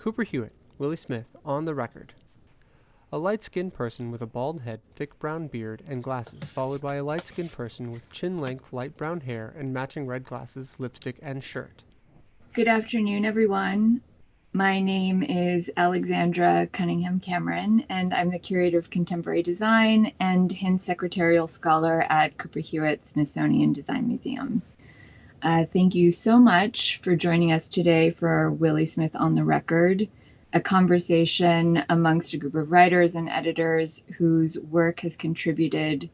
Cooper Hewitt, Willie Smith, on the record. A light skinned person with a bald head, thick brown beard, and glasses, followed by a light skinned person with chin length light brown hair and matching red glasses, lipstick, and shirt. Good afternoon, everyone. My name is Alexandra Cunningham Cameron, and I'm the Curator of Contemporary Design and Hintz Secretarial Scholar at Cooper Hewitt Smithsonian Design Museum. Uh, thank you so much for joining us today for Willie Smith on the Record, a conversation amongst a group of writers and editors whose work has contributed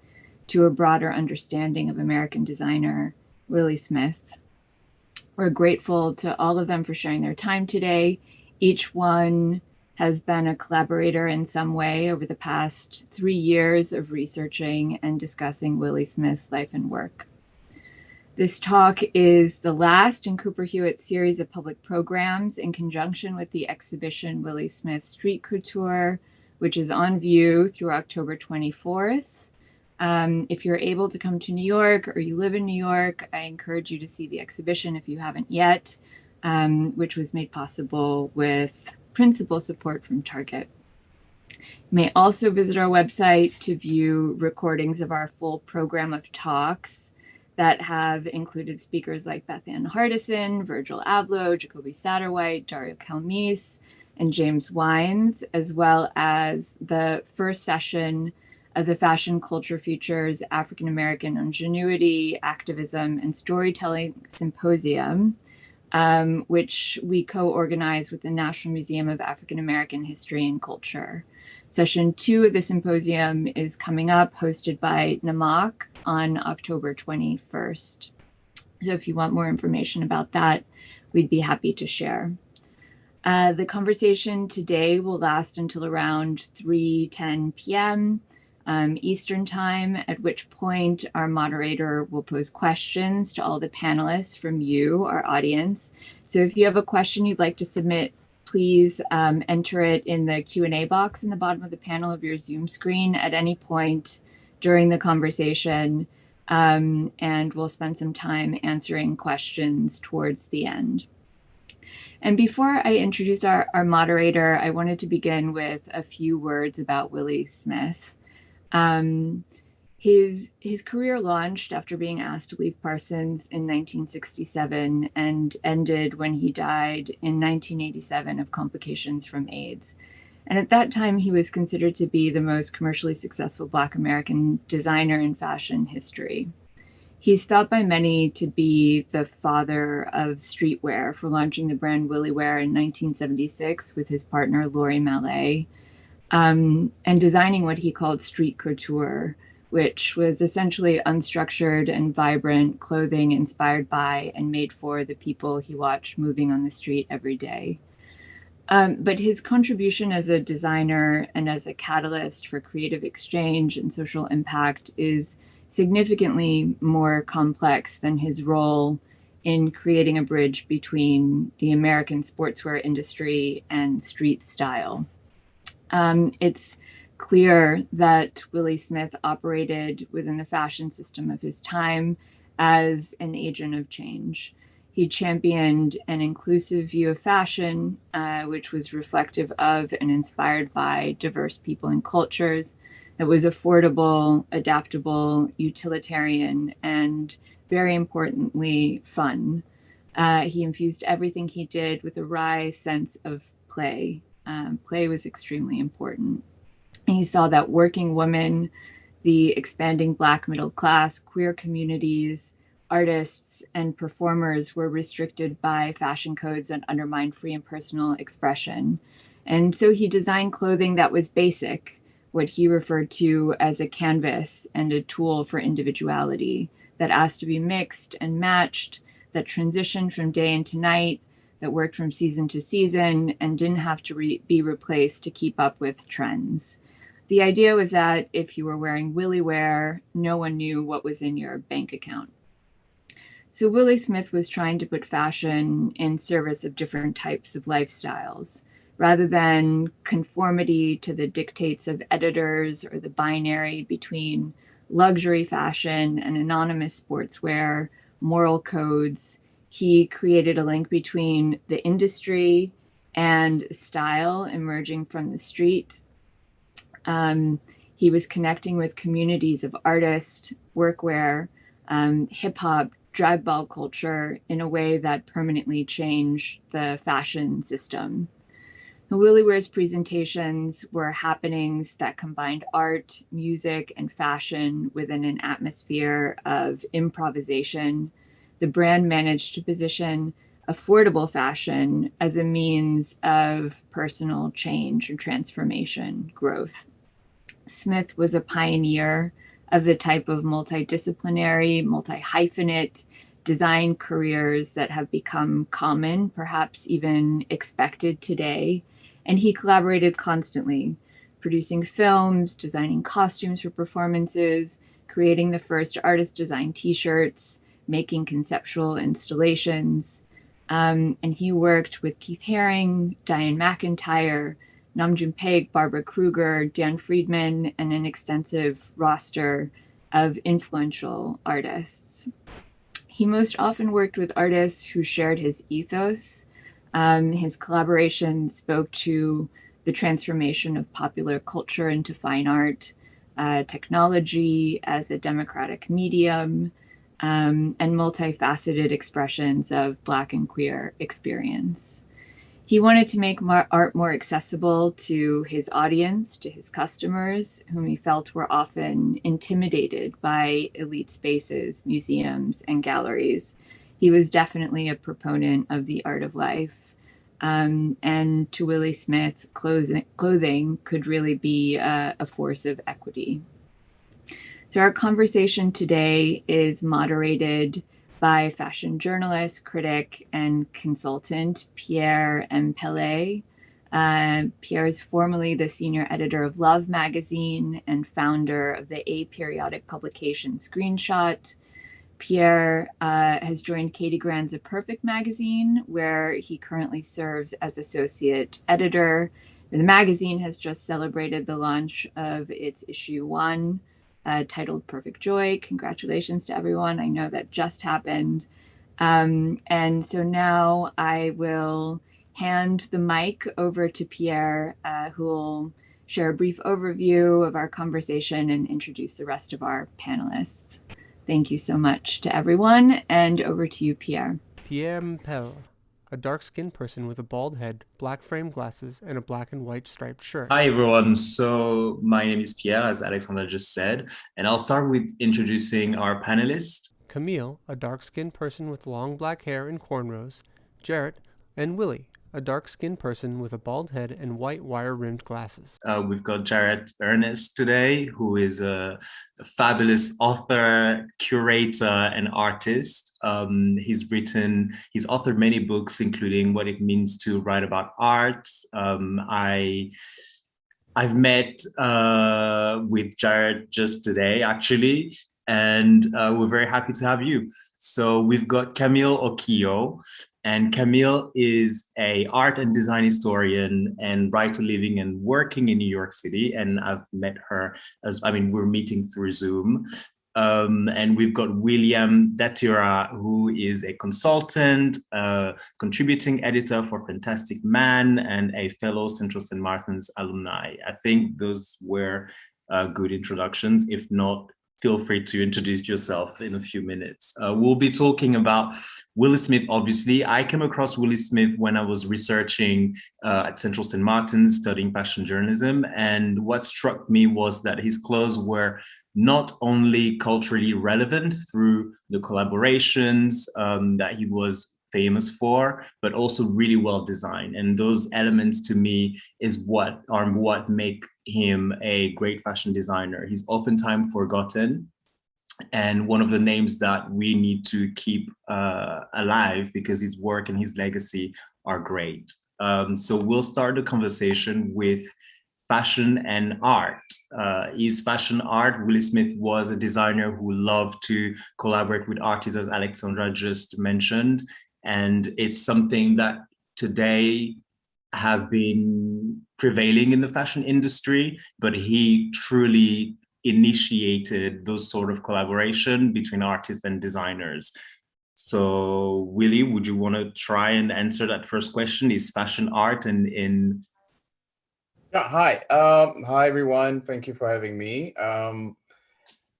to a broader understanding of American designer Willie Smith. We're grateful to all of them for sharing their time today. Each one has been a collaborator in some way over the past three years of researching and discussing Willie Smith's life and work. This talk is the last in Cooper Hewitt's series of public programs in conjunction with the exhibition Willie Smith Street Couture, which is on view through October 24th. Um, if you're able to come to New York or you live in New York, I encourage you to see the exhibition if you haven't yet, um, which was made possible with principal support from Target. You may also visit our website to view recordings of our full program of talks that have included speakers like Bethann Hardison, Virgil Abloh, Jacolby Satterwhite, Dario Calmese, and James Wines, as well as the first session of the Fashion Culture Futures African American Ingenuity, Activism, and Storytelling Symposium, um, which we co organized with the National Museum of African American History and Culture. Session two of the symposium is coming up, hosted by NMAC on October 21st. So if you want more information about that, we'd be happy to share. Uh, the conversation today will last until around 3.10 p.m. Um, Eastern Time, at which point our moderator will pose questions to all the panelists from you, our audience. So if you have a question you'd like to submit please um, enter it in the Q&A box in the bottom of the panel of your Zoom screen at any point during the conversation, um, and we'll spend some time answering questions towards the end. And before I introduce our, our moderator, I wanted to begin with a few words about Willie Smith. Um, his, his career launched after being asked to leave Parsons in 1967 and ended when he died in 1987 of complications from AIDS. And at that time, he was considered to be the most commercially successful Black American designer in fashion history. He's thought by many to be the father of streetwear for launching the brand WilliWear in 1976 with his partner Laurie Mallet, um, and designing what he called street couture, which was essentially unstructured and vibrant clothing inspired by and made for the people he watched moving on the street every day. Um, but his contribution as a designer and as a catalyst for creative exchange and social impact is significantly more complex than his role in creating a bridge between the American sportswear industry and street style. Um, it's clear that Willie Smith operated within the fashion system of his time as an agent of change. He championed an inclusive view of fashion, uh, which was reflective of and inspired by diverse people and cultures. That was affordable, adaptable, utilitarian, and very importantly, fun. Uh, he infused everything he did with a wry sense of play. Um, play was extremely important. He saw that working women, the expanding Black middle class, queer communities, artists, and performers were restricted by fashion codes and undermined free and personal expression. And so he designed clothing that was basic, what he referred to as a canvas and a tool for individuality that asked to be mixed and matched, that transitioned from day into night, that worked from season to season, and didn't have to re be replaced to keep up with trends. The idea was that if you were wearing WilliWear, no one knew what was in your bank account. So Willie Smith was trying to put fashion in service of different types of lifestyles rather than conformity to the dictates of editors or the binary between luxury fashion and anonymous sportswear, moral codes. He created a link between the industry and style emerging from the street. Um, he was connecting with communities of artists, workwear, um, hip hop, drag ball culture in a way that permanently changed the fashion system. Willie Wears presentations were happenings that combined art, music, and fashion within an atmosphere of improvisation. The brand managed to position affordable fashion as a means of personal change and transformation growth. Smith was a pioneer of the type of multidisciplinary, multi-hyphenate design careers that have become common, perhaps even expected today. And he collaborated constantly, producing films, designing costumes for performances, creating the first artist design t-shirts, making conceptual installations. Um, and he worked with Keith Haring, Dianne McIntyre, Nam June Paik, Barbara Kruger, Dan Friedman, and an extensive roster of influential artists. He most often worked with artists who shared his ethos. Um, his collaboration spoke to the transformation of popular culture into fine art, uh, technology as a democratic medium, um, and multifaceted expressions of Black and queer experience. He wanted to make art more accessible to his audience, to his customers, whom he felt were often intimidated by elite spaces, museums, and galleries. He was definitely a proponent of the art of life. Um, and to Willie Smith, clothing, clothing could really be a, a force of equity. So our conversation today is moderated by fashion journalist, critic, and consultant Pierre M'Pelé. Uh, Pierre is formerly the senior editor of Love magazine and founder of the aperiodic publication Screenshot. Pierre uh, has joined Katie Grand's A Perfect magazine, where he currently serves as associate editor. The magazine has just celebrated the launch of its issue one, uh, titled Perfect Joy. Congratulations to everyone. I know that just happened. Um, and so now I will hand the mic over to Pierre, uh, who will share a brief overview of our conversation and introduce the rest of our panelists. Thank you so much to everyone, and over to you, Pierre. Pierre Mpel a dark-skinned person with a bald head, black frame glasses, and a black and white striped shirt. Hi, everyone. So my name is Pierre, as Alexandra just said, and I'll start with introducing our panelists. Camille, a dark-skinned person with long black hair and cornrows, Jarrett, and Willie, a dark-skinned person with a bald head and white wire-rimmed glasses. Uh, we've got Jarrett Earnest today, who is a, a fabulous author, curator, and artist. Um, he's written, he's authored many books, including What It Means to Write About Art. Um, I I've met uh, with Jarrett just today, actually, and uh, we're very happy to have you. So we've got Camille Okhio, and Camille is a art and design historian and writer living and working in New York City. And I've met her as, I mean, we're meeting through Zoom. Um, and we've got William Datira, who is a consultant, contributing editor for Fantastic Man and a fellow Central St. Martin's alumni. I think those were uh, good introductions. If not, feel free to introduce yourself in a few minutes. Uh, we'll be talking about Willie Smith, obviously. I came across Willie Smith when I was researching uh, at Central St. Martin's, studying fashion journalism. And what struck me was that his clothes were not only culturally relevant through the collaborations um, that he was famous for, but also really well designed. And those elements to me is what are what make him a great fashion designer. He's oftentimes forgotten and one of the names that we need to keep uh, alive because his work and his legacy are great. Um, so we'll start the conversation with fashion and art. Uh, is fashion art. Willie Smith was a designer who loved to collaborate with artists, as Alexandra just mentioned. And it's something that today have been prevailing in the fashion industry, but he truly initiated those sort of collaboration between artists and designers. So Willie, would you want to try and answer that first question? Is fashion art and in yeah, hi. Um, hi, everyone. Thank you for having me. Um,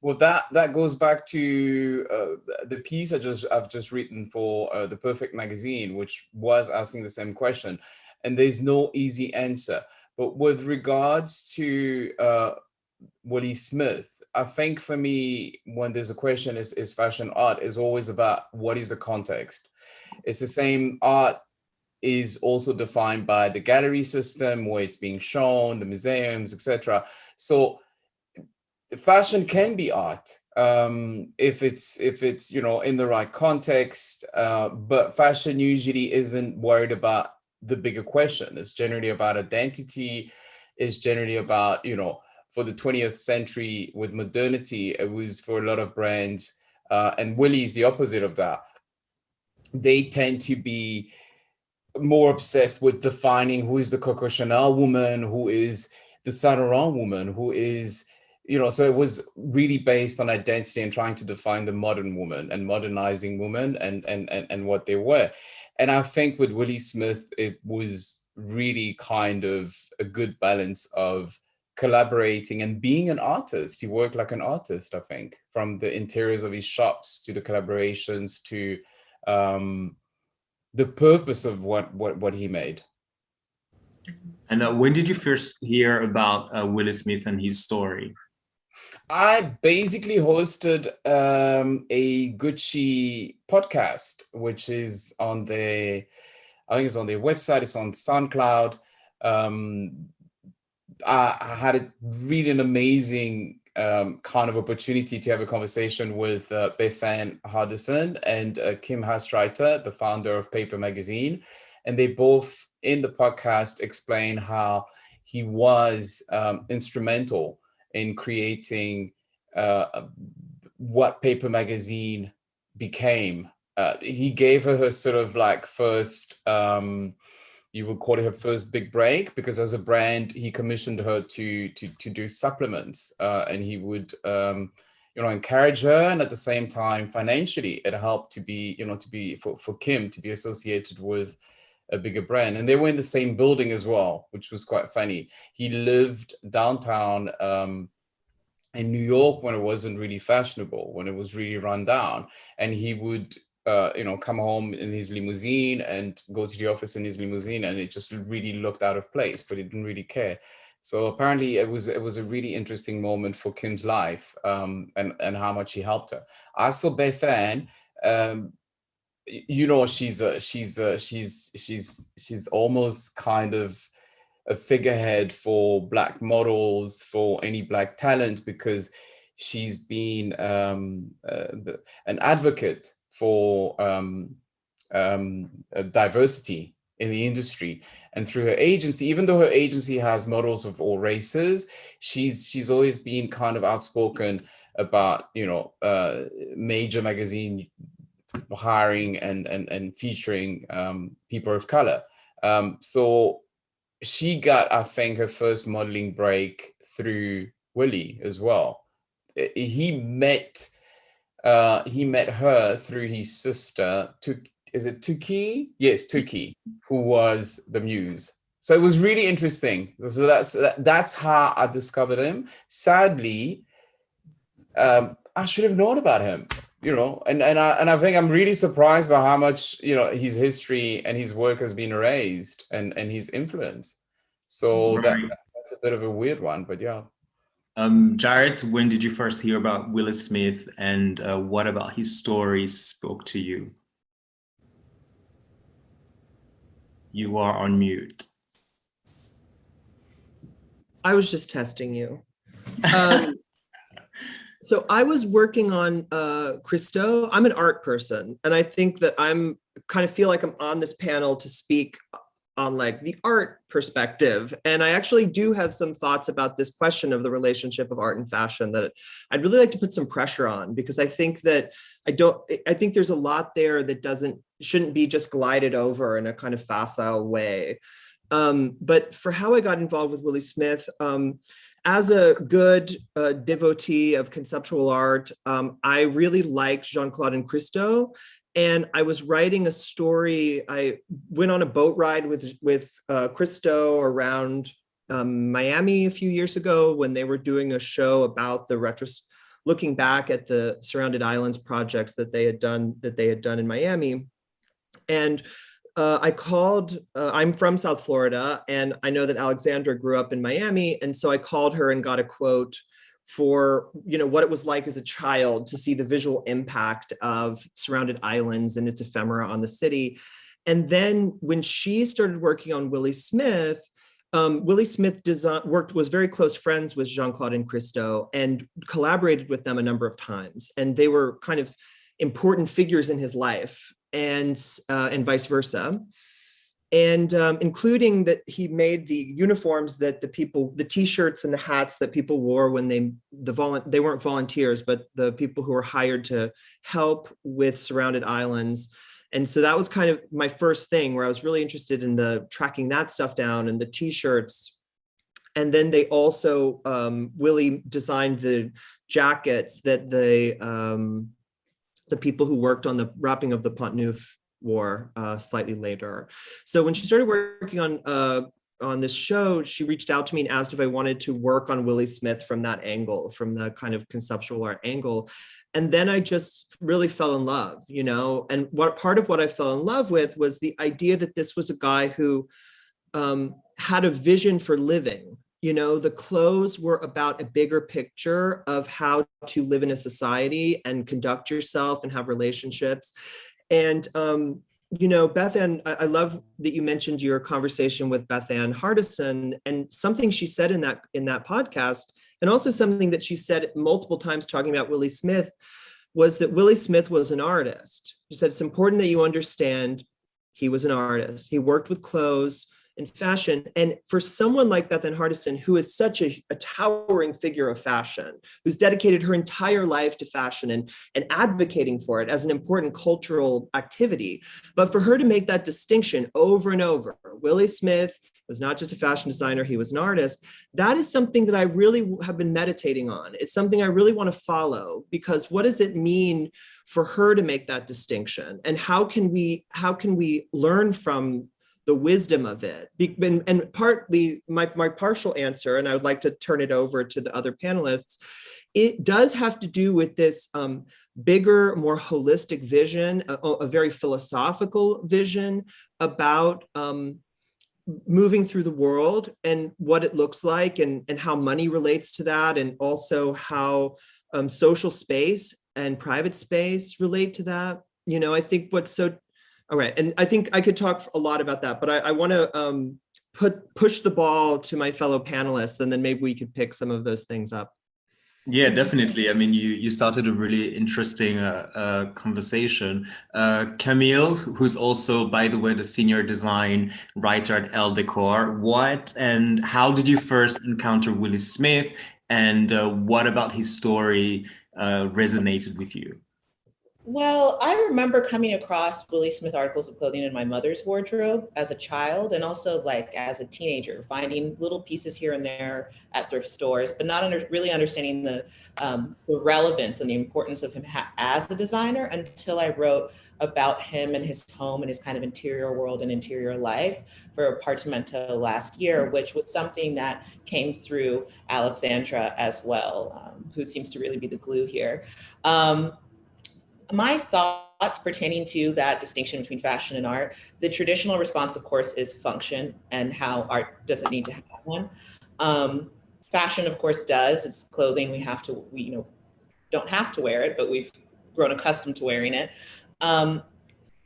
well, that that goes back to uh, the piece I just I've just written for uh, the Perfect Magazine, which was asking the same question, and there's no easy answer. But with regards to uh, Willie Smith, I think for me, when there's a question, is is fashion art is always about what is the context. It's the same art is also defined by the gallery system where it's being shown, the museums, etc. So fashion can be art um, if it's if it's you know in the right context, uh, but fashion usually isn't worried about the bigger question. It's generally about identity. It's generally about you know for the 20th century with modernity, it was for a lot of brands, uh, and Willie is the opposite of that. They tend to be more obsessed with defining who is the Coco Chanel woman, who is the Saint Laurent woman, who is, you know, so it was really based on identity and trying to define the modern woman and modernizing women and, and, and, and what they were. And I think with Willie Smith, it was really kind of a good balance of collaborating and being an artist. He worked like an artist, I think, from the interiors of his shops to the collaborations to um, the purpose of what what what he made. And uh, when did you first hear about uh, Willie Smith and his story? I basically hosted um, a Gucci podcast, which is on the, I think it's on their website, it's on SoundCloud. Um, I, I, had a really an amazing um, kind of opportunity to have a conversation with uh, Bethann Hardison and uh, Kim Hastreiter, the founder of Paper Magazine. And they both in the podcast explain how he was um, instrumental in creating uh, what Paper Magazine became. Uh, he gave her her sort of like first um, you would call it her first big break because as a brand, he commissioned her to to to do supplements, uh, and he would um, you know encourage her, and at the same time financially, it helped to be you know to be for for Kim to be associated with a bigger brand, and they were in the same building as well, which was quite funny. He lived downtown. Um, in New York when it wasn't really fashionable, when it was really run down. And he would uh, you know, come home in his limousine and go to the office in his limousine, and it just really looked out of place, but he didn't really care. So apparently, it was it was a really interesting moment for Kim's life, um, and and how much he helped her. As for Bethann, um, you know, she's a, she's a, she's she's she's almost kind of a figurehead for black models, for any black talent, because she's been um, uh, an advocate for um, um, diversity in the industry. And through her agency even though her agency has models of all races she's she's always been kind of outspoken about you know uh, major magazine hiring and and and featuring um, people of color um, so she got i think her first modeling break through willie as well he met uh, he met her through his sister, is it Toukie? Yes, Toukie, who was the muse. So it was really interesting. So that's that's how I discovered him. Sadly, um, I should have known about him, you know, and and I and I think I'm really surprised by how much you know his history and his work has been erased and and his influence. So right. that, that's a bit of a weird one, but yeah. Um, Jarrett, when did you first hear about Willie Smith and uh, what about his stories spoke to you? You are on mute. I was just testing you. Um, so I was working on uh, Christo. I'm an art person, and I think that I'm kind of feel like I'm on this panel to speak on like the art perspective. And I actually do have some thoughts about this question of the relationship of art and fashion that I'd really like to put some pressure on because I think that I don't, I think there's a lot there that doesn't, shouldn't be just glided over in a kind of facile way. Um, but for how I got involved with Willie Smith, um, as a good uh, devotee of conceptual art, um, I really liked Jeanne-Claude and Christo and I was writing a story. I went on a boat ride with with uh, Christo around um, Miami a few years ago when they were doing a show about the retros, looking back at the surrounded islands projects that they had done that they had done in Miami, and uh, I called. Uh, I'm from South Florida, and I know that Alexandra grew up in Miami, and so I called her and got a quote for you know what it was like as a child to see the visual impact of surrounded islands and its ephemera on the city and then when she started working on willie smith um, willie smith worked was very close friends with jeanne-claude and christo and collaborated with them a number of times and they were kind of important figures in his life and uh, and vice versa and um, including that he made the uniforms that the people, the t-shirts and the hats that people wore when they, the vol they weren't volunteers, but the people who were hired to help with surrounded islands. And so that was kind of my first thing where I was really interested in the tracking that stuff down and the t-shirts. And then they also, um, Willie designed the jackets that the, um, the people who worked on the wrapping of the Pont Neuf war uh, slightly later. So when she started working on uh, on this show, she reached out to me and asked if I wanted to work on Willie Smith from that angle, from the kind of conceptual art angle. And then I just really fell in love, you know, and what part of what I fell in love with was the idea that this was a guy who um, had a vision for living. You know, the clothes were about a bigger picture of how to live in a society and conduct yourself and have relationships. And, um, you know, Bethann, I, I love that you mentioned your conversation with Bethann Hardison and something she said in that in that podcast, and also something that she said multiple times talking about Willie Smith was that Willie Smith was an artist. She said it's important that you understand he was an artist. He worked with clothes, and fashion. And for someone like Bethann Hardison, who is such a, a, towering figure of fashion, who's dedicated her entire life to fashion and, and advocating for it as an important cultural activity, but for her to make that distinction over and over, Willie Smith was not just a fashion designer, he was an artist. That is something that I really have been meditating on. It's something I really want to follow because what does it mean for her to make that distinction? And how can we how can we learn from the wisdom of it. And, and partly my, my partial answer, and I would like to turn it over to the other panelists, it does have to do with this um, bigger, more holistic vision, a, a, very philosophical vision about um, moving through the world and what it looks like and, and how money relates to that and also how um, social space and private space relate to that. You know, I think what's so all right, and I think I could talk a lot about that, but I, I want to um, put push the ball to my fellow panelists, and then maybe we could pick some of those things up. Yeah, definitely. I mean, you you started a really interesting uh, uh, conversation. Uh, Camille, who's also, by the way, the senior design writer at Elle Decor. What and how did you first encounter Willie Smith, and uh, what about his story uh, resonated with you? Well, I remember coming across Willie Smith articles of clothing in my mother's wardrobe as a child and also like as a teenager, finding little pieces here and there at thrift stores, but not under, really understanding the, um, the relevance and the importance of him as a designer until I wrote about him and his home and his kind of interior world and interior life for Apartamento last year, which was something that came through Alexandra as well, um, who seems to really be the glue here. Um, my thoughts pertaining to that distinction between fashion and art, the traditional response, of course, is function and how art doesn't need to have one. Um, fashion, of course, does. It's clothing. We have to, we, you know, don't have to wear it, but we've grown accustomed to wearing it. Um,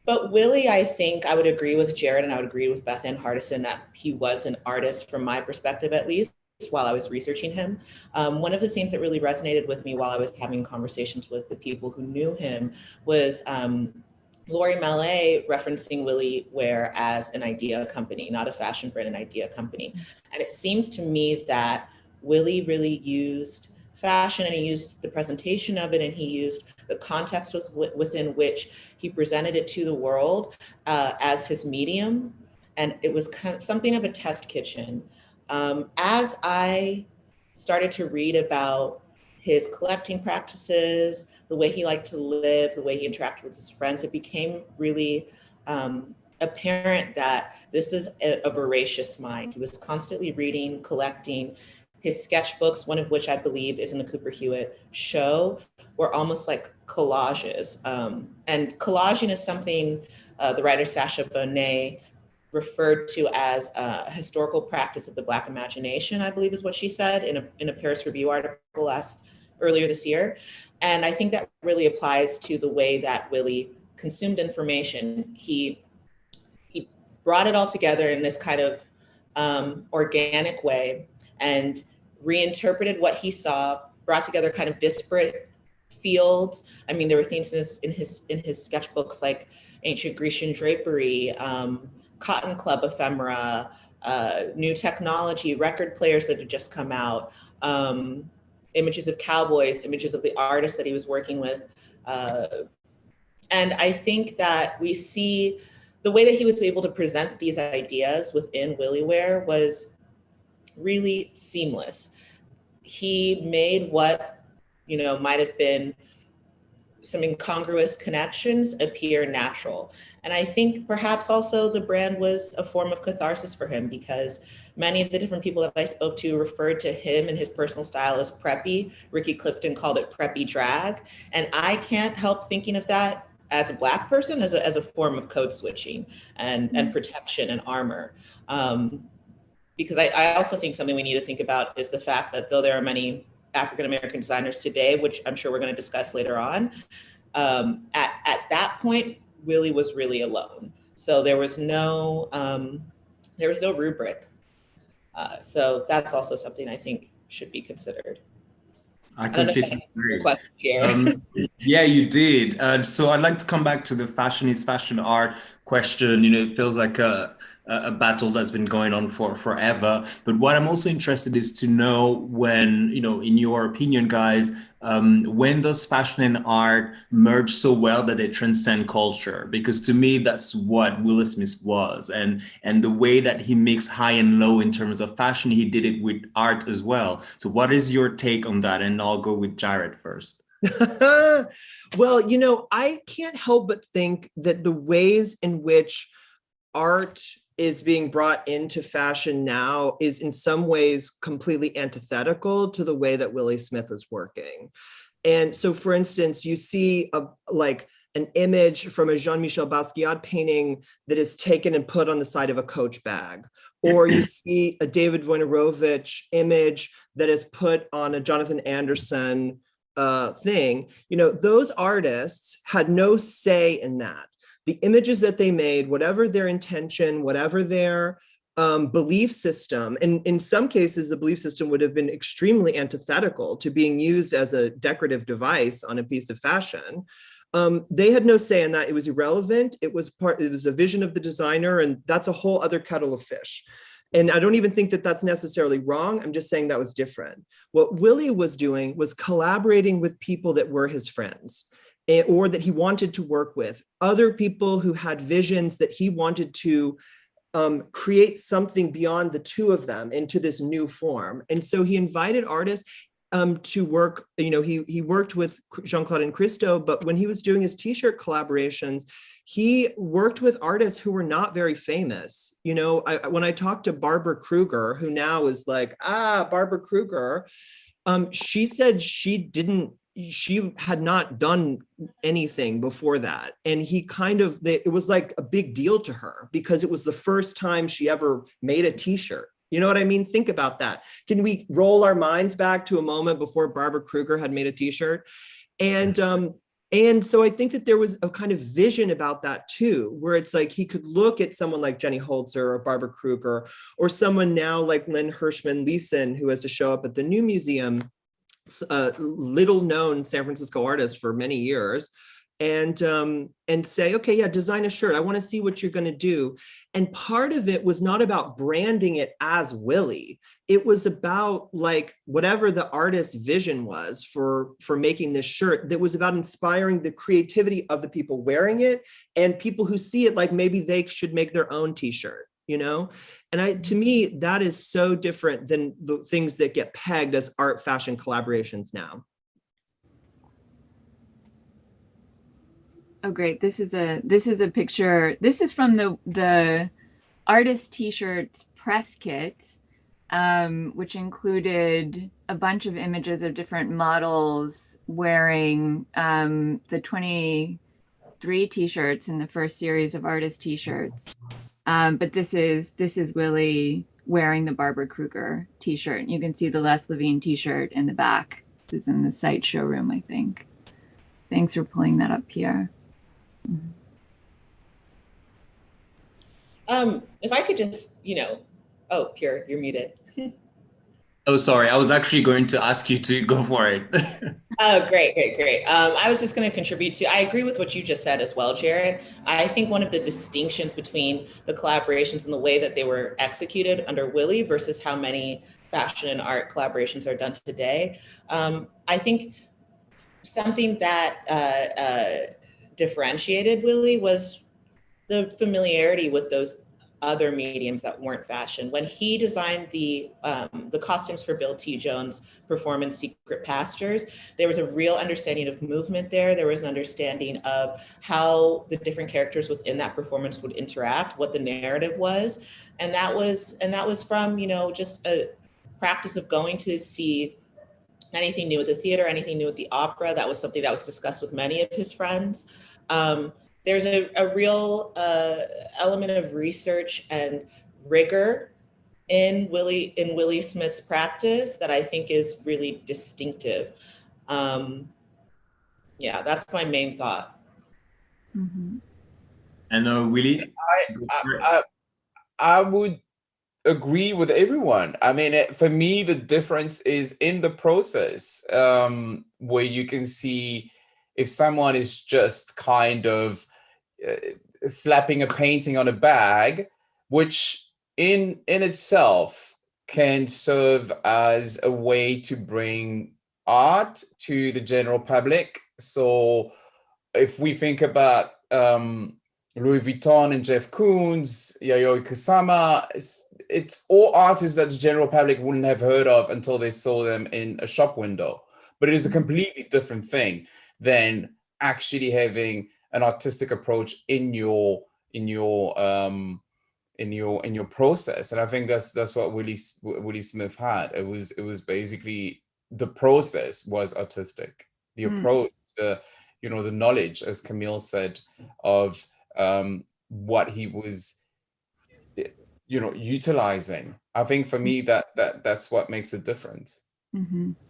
but Willie, I think I would agree with Jarrett and I would agree with Bethann Hardison that he was an artist from my perspective, at least while I was researching him. Um, one of the things that really resonated with me while I was having conversations with the people who knew him was um, Laurie Mallet referencing WilliWear as an idea company, not a fashion brand, an idea company. And it seems to me that Willie really used fashion and he used the presentation of it and he used the context with, within which he presented it to the world uh, as his medium. And it was kind of something of a test kitchen um, as I started to read about his collecting practices, the way he liked to live, the way he interacted with his friends, it became really um, apparent that this is a, a voracious mind. He was constantly reading, collecting. His sketchbooks, one of which I believe is in the Cooper Hewitt show, were almost like collages. Um, and collaging is something uh, the writer Sasha Bonet referred to as a historical practice of the Black imagination, I believe is what she said in a, in a Paris Review article last earlier this year. And I think that really applies to the way that Willie consumed information. He, he brought it all together in this kind of um, organic way and reinterpreted what he saw, brought together kind of disparate fields. I mean, there were things in his, in his, in his sketchbooks like ancient Grecian drapery, um, Cotton Club ephemera, uh, new technology, record players that had just come out, um, images of cowboys, images of the artists that he was working with. Uh, and I think that we see the way that he was able to present these ideas within WilliWear was really seamless. He made what, you know, might have been some incongruous connections appear natural. And I think perhaps also the brand was a form of catharsis for him because many of the different people that I spoke to referred to him and his personal style as preppy. Ricky Clifton called it preppy drag. And I can't help thinking of that as a black person as a, as a form of code switching and, and protection and armor. Um, because I, I also think something we need to think about is the fact that though there are many African-American designers today, which I'm sure we're gonna discuss later on, um, at, at that point, Willie was really alone. So there was no, um, there was no rubric. Uh, so that's also something I think should be considered. I don't know if I completely agree. Um, yeah, you did. Uh, so I'd like to come back to the fashion is fashion art question. You know, it feels like a, a battle that's been going on for forever. But what I'm also interested is to know when, you know, in your opinion, guys, um, when does fashion and art merge so well that they transcend culture? Because to me, that's what Willie Smith was. And, and the way that he mixed high and low in terms of fashion, he did it with art as well. So what is your take on that? And I'll go with Jarrett first. well, you know, I can't help but think that the ways in which art is being brought into fashion now is in some ways completely antithetical to the way that Willie Smith is working. And so for instance, you see a like an image from a Jean-Michel Basquiat painting that is taken and put on the side of a coach bag. Or you see a David Wojnarowicz image that is put on a Jonathan Anderson uh, thing. You know, those artists had no say in that the images that they made, whatever their intention, whatever their um, belief system, and in some cases, the belief system would have been extremely antithetical to being used as a decorative device on a piece of fashion. Um, they had no say in that. It was irrelevant. It was part. It was a vision of the designer, and that's a whole other kettle of fish. And I don't even think that that's necessarily wrong. I'm just saying that was different. What Willie was doing was collaborating with people that were his friends or that he wanted to work with, other people who had visions that he wanted to um, create something beyond the two of them into this new form. And so he invited artists um, to work, you know, he, he worked with Jeanne-Claude and Christo, but when he was doing his t-shirt collaborations, he worked with artists who were not very famous. You know, I, when I talked to Barbara Kruger, who now is like, ah, Barbara Kruger, um, she said she didn't she had not done anything before that. And he kind of it was like a big deal to her because it was the first time she ever made a t-shirt. You know what i mean? Think about that. Can we roll our minds back to a moment before barbara kruger had made a t-shirt? And um and so i think that there was a kind of vision about that too where it's like he could look at someone like jenny holzer or barbara kruger or someone now like lynn hershman leeson who has to show up at the new museum a little known San Francisco artist for many years and um, and say, okay, yeah, design a shirt. I want to see what you're going to do. And part of it was not about branding it as Willie. It was about like whatever the artist's vision was for for making this shirt. That was about inspiring the creativity of the people wearing it and people who see it like maybe they should make their own T-shirt you know and i to me that is so different than the things that get pegged as art fashion collaborations now Oh, great. This is a this is a picture. This is from the the artist t-shirts press kit, um, which included a bunch of images of different models wearing um, the 23 t-shirts in the first series of artist t-shirts. Um, but this is this is Willie wearing the Barbara Kruger t-shirt. And you can see the Les Levine t-shirt in the back. This is in the site showroom, I think. Thanks for pulling that up, Pierre. Um, if I could just, you know, oh, Pierre, you're muted. Oh, sorry. I was actually going to ask you to go for it. oh, great, great, great. Um, I was just going to contribute to, I agree with what you just said as well, Jarrett. I think one of the distinctions between the collaborations and the way that they were executed under Willie versus how many fashion and art collaborations are done today. Um, I think something that uh, uh, differentiated Willie was the familiarity with those other mediums that weren't fashion. When he designed the um, the costumes for Bill T. Jones' performance Secret Pastures, there was a real understanding of movement there. There was an understanding of how the different characters within that performance would interact, what the narrative was. And that was and that was from, you know, just a practice of going to see anything new at the theater, anything new at the opera. That was something that was discussed with many of his friends. Um, there's a, a real uh, element of research and rigor in Willie in Willie Smith's practice that I think is really distinctive. Um, yeah, that's my main thought. Mm -hmm. And uh, Willie, I, I, I, I would agree with everyone. I mean, it, for me, the difference is in the process um, where you can see if someone is just kind of uh, slapping a painting on a bag, which in in itself can serve as a way to bring art to the general public. So if we think about um, Louis Vuitton and Jeff Koons, Yayoi Kusama, it's, it's all artists that the general public wouldn't have heard of until they saw them in a shop window. But it is a mm-hmm. completely different thing than actually having an artistic approach in your in your um in your in your process. And i think that's that's what willie willie smith had. It was it was basically the process was artistic. The mm. approach the you know the knowledge as camille said of um what he was you know utilizing. I think for me that that that's what makes a difference. Mm -hmm.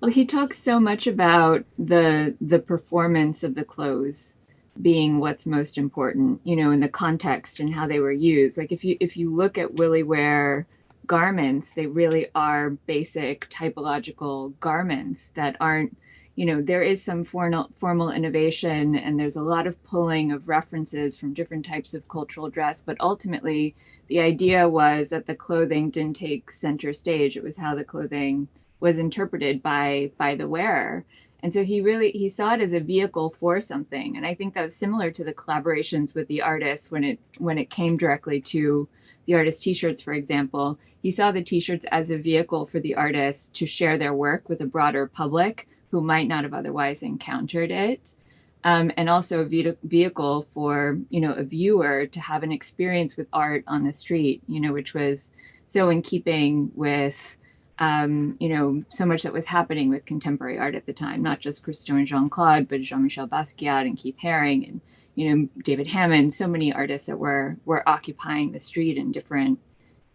Well he talks so much about the the performance of the clothes being what's most important, you know, in the context and how they were used. Like if you if you look at WilliWear garments, they really are basic typological garments that aren't, you know, there is some formal formal innovation and there's a lot of pulling of references from different types of cultural dress, but ultimately the idea was that the clothing didn't take center stage. It was how the clothing was interpreted by by the wearer. And so he really, he saw it as a vehicle for something. And I think that was similar to the collaborations with the artists when it, when it came directly to the artist t-shirts, for example, he saw the t-shirts as a vehicle for the artists to share their work with a broader public who might not have otherwise encountered it. Um, and also a vehicle for, you know, a viewer to have an experience with art on the street, you know, which was so in keeping with um, you know, so much that was happening with contemporary art at the time, not just Christo and Jeanne-Claude, but Jean-Michel Basquiat and Keith Haring and, you know, David Hammons, so many artists that were were occupying the street in different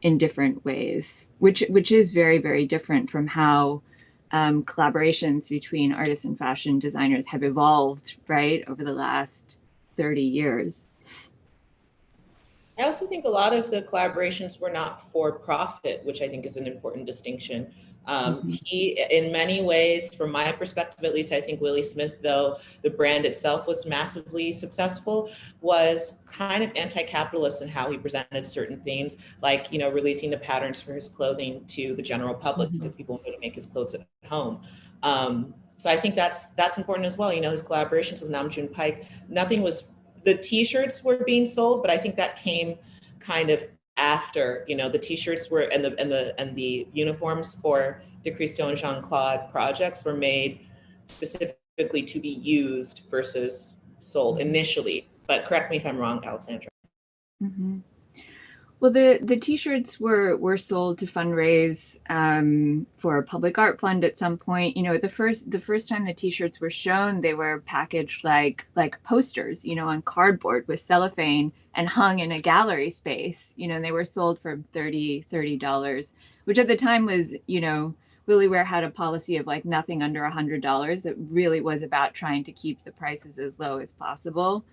in different ways, which which is very, very different from how um, collaborations between artists and fashion designers have evolved, right, over the last 30 years. I also think a lot of the collaborations were not for profit, which I think is an important distinction. Um, mm-hmm. He, in many ways, from my perspective at least, I think Willie Smith, though the brand itself was massively successful, was kind of anti-capitalist in how he presented certain themes, like you know releasing the patterns for his clothing to the general public mm-hmm. because people wanted to make his clothes at home. Um, so I think that's that's important as well. You know, his collaborations with Nam June Paik, nothing was the t-shirts were being sold, but I think that came kind of after, you know, the t-shirts were and the and the and the uniforms for the Christo and Jeanne-Claude projects were made specifically to be used versus sold initially. But correct me if I'm wrong, Alexandra. Mm-hmm. Well, the the T-shirts were were sold to fundraise um, for a public art fund at some point. You know, the first the first time the T-shirts were shown, they were packaged like like posters, you know, on cardboard with cellophane and hung in a gallery space. You know, and they were sold for 30 dollars, which at the time was, you know, WilliWear had a policy of like nothing under a hundred dollars. It really was about trying to keep the prices as low as possible.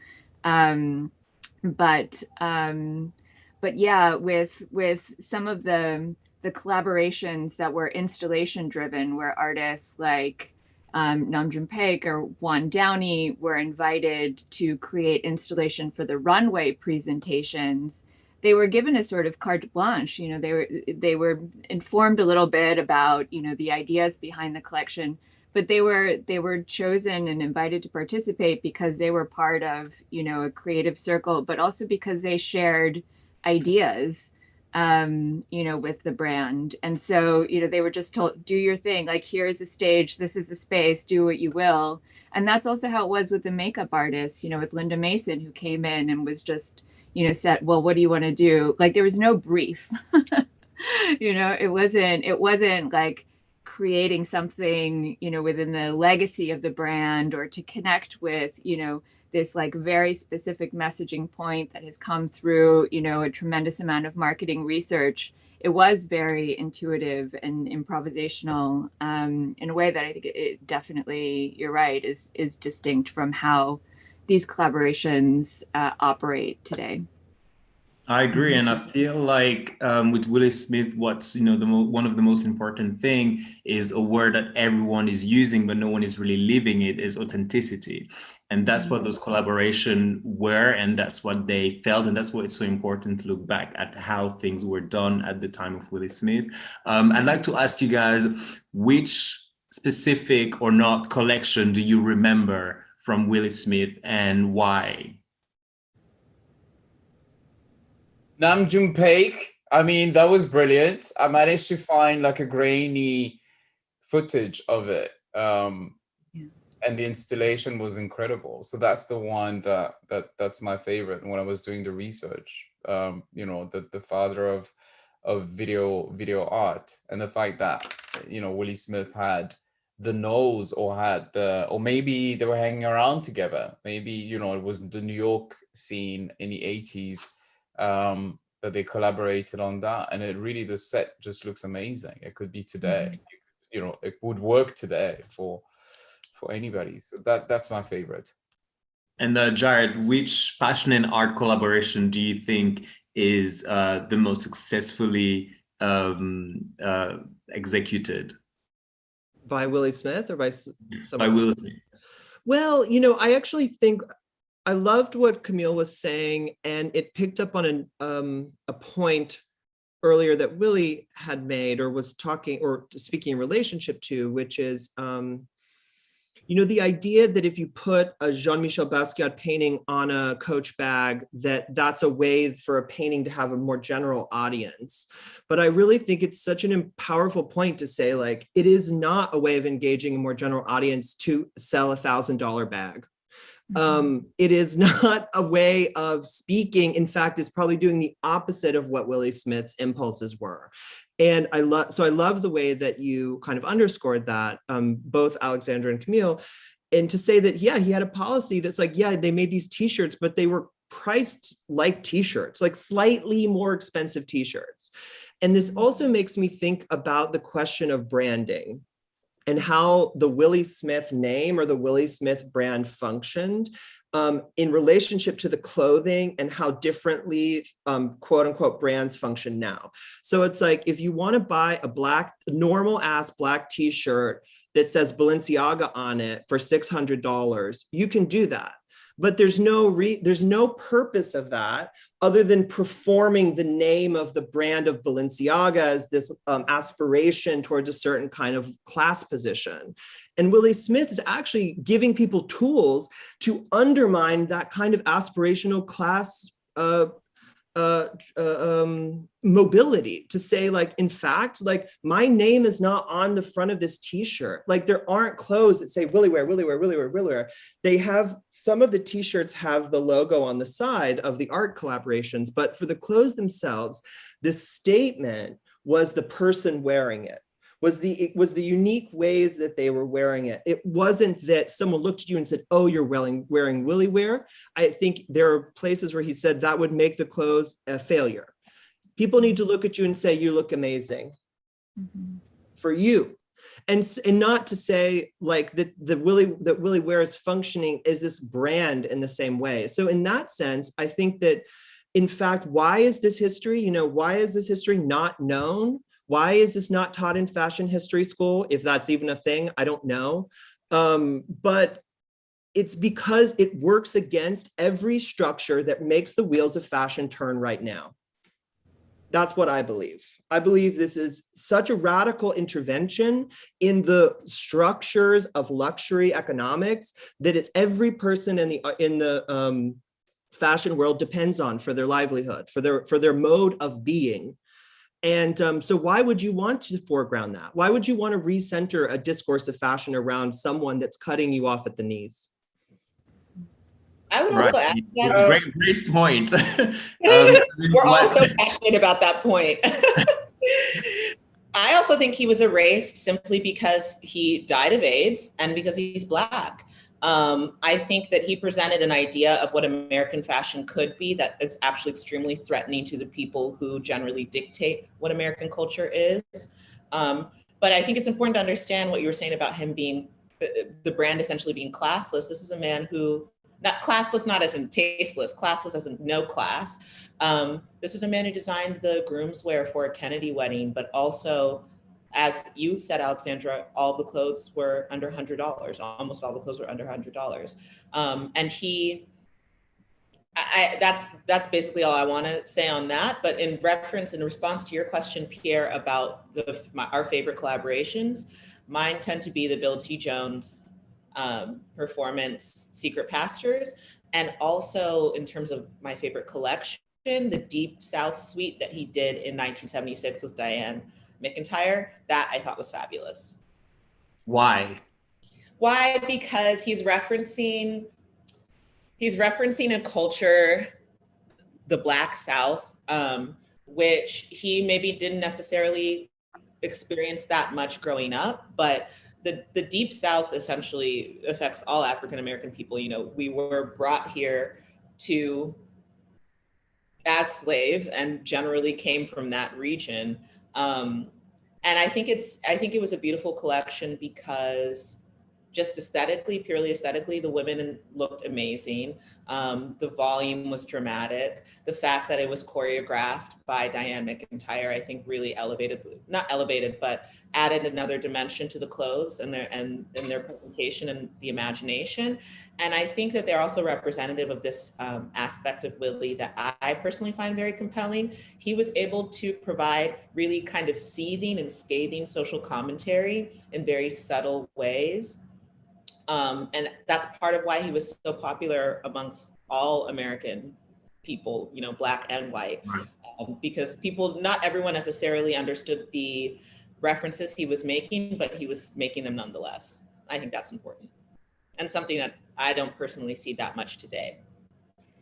Um, but um, but yeah, with with some of the the collaborations that were installation driven, where artists like um, Nam Paik or Juan Downey were invited to create installation for the runway presentations, they were given a sort of carte blanche. You know, they were they were informed a little bit about you know the ideas behind the collection, but they were they were chosen and invited to participate because they were part of you know a creative circle, but also because they shared ideas um you know with the brand. And so you know they were just told do your thing. Like here's a stage. This is a space. Do what you will. And that's also how it was with the makeup artist you know with linda mason who came in and was just you know said well what do you want to do? Like there was no brief. You know it wasn't it wasn't like creating something you know within the legacy of the brand or to connect with you know this like very specific messaging point that has come through, you know, a tremendous amount of marketing research. It was very intuitive and improvisational um, in a way that I think it definitely, you're right, is is distinct from how these collaborations uh, operate today. I agree, and I feel like um, with Willi Smith, what's you know the one of the most important thing is a word that everyone is using, but no one is really living it is authenticity, and that's what those collaboration were, and that's what they felt, and that's why it's so important to look back at how things were done at the time of Willi Smith. Um, I'd like to ask you guys which specific or not collection do you remember from Willi Smith and why? Nam June Paik, I mean, that was brilliant. I managed to find like a grainy footage of it. Um, yeah. and the installation was incredible. So that's the one that that that's my favorite. And When I was doing the research, um, you know, the the father of of video video art and the fact that you know Willi Smith had the nose or had the or maybe they were hanging around together. Maybe you know it was the New York scene in the 80s um, that they collaborated on that. And it really, the set just looks amazing. It could be today, mm -hmm. you know, it would work today for for anybody. So that that's my favorite. And uh, Jarrett, which fashion and art collaboration do you think is uh, the most successfully um, uh, executed? By Willi Smith or by by Willi Smith? Well, you know, I actually think I loved what Camille was saying, and it picked up on an, um, a point earlier that Willie had made or was talking or speaking in relationship to, which is, um, you know, the idea that if you put a Jean-Michel Basquiat painting on a coach bag, that that's a way for a painting to have a more general audience. But I really think it's such an powerful point to say, like, it is not a way of engaging a more general audience to sell a thousand dollar bag. Um, it is not a way of speaking. In fact, it's probably doing the opposite of what Willi Smith's impulses were. And I love, so I love the way that you kind of underscored that, um, both Alexandra and Camille, and to say that, yeah, he had a policy that's like, yeah, they made these t-shirts, but they were priced like t-shirts, like slightly more expensive t-shirts. And this also makes me think about the question of branding and how the Willi Smith name or the Willi Smith brand functioned um, in relationship to the clothing and how differently um, quote unquote brands function now. So it's like, if you wanna buy a black, normal ass black t-shirt that says Balenciaga on it for $600, you can do that but there's no re there's no purpose of that other than performing the name of the brand of Balenciaga as this um, aspiration towards a certain kind of class position. And Willi Smith is actually giving people tools to undermine that kind of aspirational class uh, uh, uh, um, mobility to say like, in fact, like my name is not on the front of this t-shirt. Like there aren't clothes that say WilliWear, Willie wear, WilliWear, Willie wear. They have, some of the t-shirts have the logo on the side of the art collaborations, but for the clothes themselves, the statement was the person wearing it was the it was the unique ways that they were wearing it. It wasn't that someone looked at you and said, "Oh, you're wearing wearing WilliWear." I think there are places where he said that would make the clothes a failure. People need to look at you and say, "You look amazing." Mm -hmm. For you, and and not to say like that the willy that WilliWear is functioning as this brand in the same way. So in that sense, I think that in fact, why is this history, you know, why is this history not known? Why is this not taught in fashion history school? If that's even a thing, I don't know. Um, but it's because it works against every structure that makes the wheels of fashion turn right now. That's what I believe. I believe this is such a radical intervention in the structures of luxury economics that it's every person in the in the um, fashion world depends on for their livelihood, for their for their mode of being. And um, so why would you want to foreground that? Why would you want to recenter a discourse of fashion around someone that's cutting you off at the knees? I would also add that. Uh, great, great point. um, we're all so passionate about that point. I also think he was erased simply because he died of AIDS and because he's black. Um, I think that he presented an idea of what American fashion could be that is actually extremely threatening to the people who generally dictate what American culture is. Um, but I think it's important to understand what you were saying about him being the brand essentially being classless. This is a man who, not classless, not as in tasteless, classless as in no class. Um, this was a man who designed the groom's wear for a Kennedy wedding, but also as you said, Alexandra, all the clothes were under $100. Almost all the clothes were under $100. Um, and he, I, that's that's basically all I want to say on that. But in reference, in response to your question, Pierre, about the my, our favorite collaborations, mine tend to be the Bill T. Jones um, performance, Secret Pastures, and also in terms of my favorite collection, the Deep South Suite that he did in 1976 with Dianne McIntyre, that I thought was fabulous. Why? Why? Because he's referencing he's referencing a culture, the Black South, um, which he maybe didn't necessarily experience that much growing up, but the, the deep South essentially affects all African American people. You know, we were brought here to as slaves and generally came from that region. Um, and I think it's, I think it was a beautiful collection because just aesthetically, purely aesthetically, the women looked amazing. Um, the volume was dramatic. The fact that it was choreographed by Dianne McIntyre, I think really elevated, not elevated, but added another dimension to the clothes and their, and, and their presentation and the imagination. And I think that they're also representative of this um, aspect of Willi that I, personally find very compelling. He was able to provide really kind of seething and scathing social commentary in very subtle ways um, and that's part of why he was so popular amongst all American people, you know, black and white, um, because people, not everyone necessarily understood the references he was making, but he was making them nonetheless. I think that's important and something that I don't personally see that much today.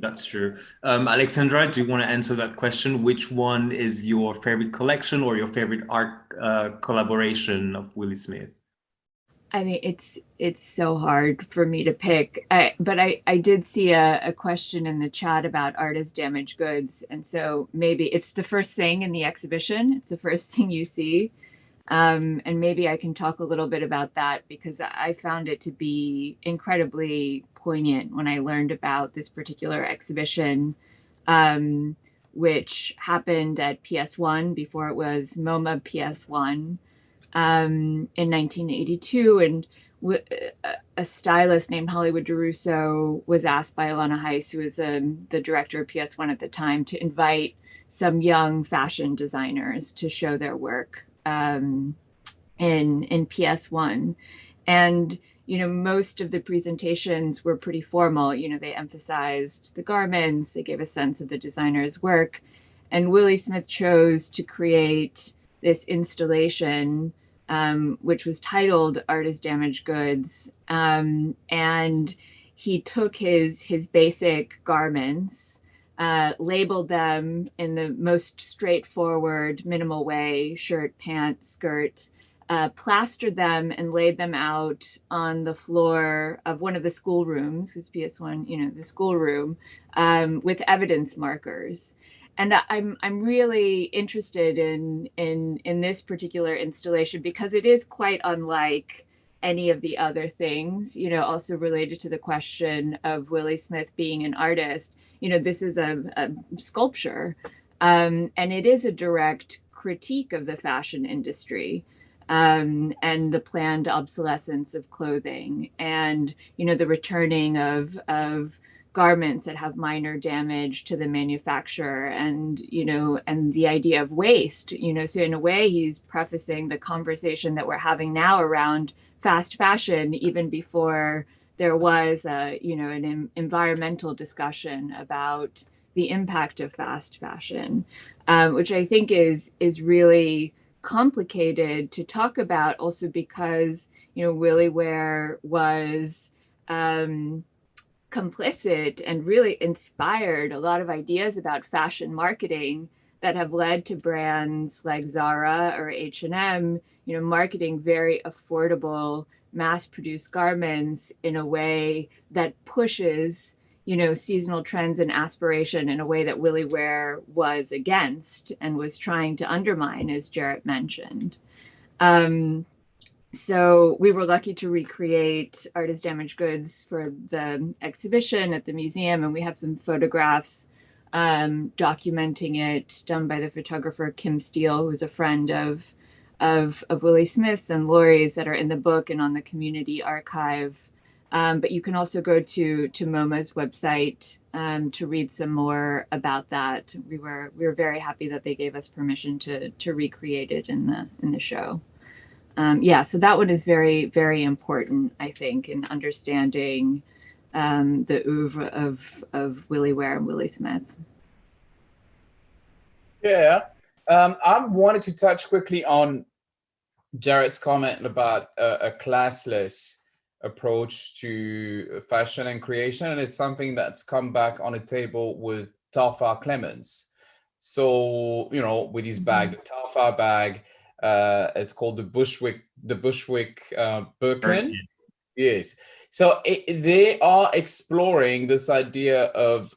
That's true. Um, Alexandra, do you want to answer that question? Which one is your favorite collection or your favorite art uh, collaboration of Willi Smith? I mean, it's it's so hard for me to pick. I, but I, I did see a, a question in the chat about art as damaged goods. And so maybe it's the first thing in the exhibition. It's the first thing you see. Um, and maybe I can talk a little bit about that because I found it to be incredibly poignant when I learned about this particular exhibition, um, which happened at PS1 before it was MoMA PS1 um, in 1982. And a stylist named Hollywood DeRusso was asked by Alanna Heiss, who was um, the director of PS1 at the time, to invite some young fashion designers to show their work um, in, in PS1. And you know, most of the presentations were pretty formal. You know, they emphasized the garments, they gave a sense of the designer's work. And Willi Smith chose to create this installation, um, which was titled Art is Damaged Goods. Um, and he took his, his basic garments, uh, labeled them in the most straightforward, minimal way, shirt, pants, skirt, uh, plastered them and laid them out on the floor of one of the school rooms, his PS1, you know, the school room, um, with evidence markers. And I'm I'm really interested in in in this particular installation because it is quite unlike any of the other things, you know, also related to the question of Willi Smith being an artist. You know, this is a, a sculpture, um, and it is a direct critique of the fashion industry um, and the planned obsolescence of clothing and you know the returning of of garments that have minor damage to the manufacturer and you know and the idea of waste you know so in a way he's prefacing the conversation that we're having now around fast fashion even before there was a you know an environmental discussion about the impact of fast fashion um, which i think is is really complicated to talk about also because, you know, WilliWear was um, complicit and really inspired a lot of ideas about fashion marketing that have led to brands like Zara or H&M, you know, marketing very affordable mass-produced garments in a way that pushes you know, seasonal trends and aspiration in a way that WilliWear was against and was trying to undermine, as Jarrett mentioned. Um, so we were lucky to recreate Art is Damaged Goods for the exhibition at the museum, and we have some photographs um, documenting it done by the photographer Kim Steele, who's a friend of, of, of Willi Smith's and Laurie's that are in the book and on the community archive um, but you can also go to to MoMA's website um, to read some more about that. We were we were very happy that they gave us permission to to recreate it in the in the show. Um, yeah, so that one is very very important, I think, in understanding um, the oeuvre of of WilliWear and Willi Smith. Yeah, um, I wanted to touch quickly on Jarrett's comment about a classless approach to fashion and creation. And it's something that's come back on the table with Telfar Clemens. So, you know, with his bag, mm-hmm. the Telfar bag, uh, it's called the Bushwick, the Bushwick uh, Birkin. Yes. So it, they are exploring this idea of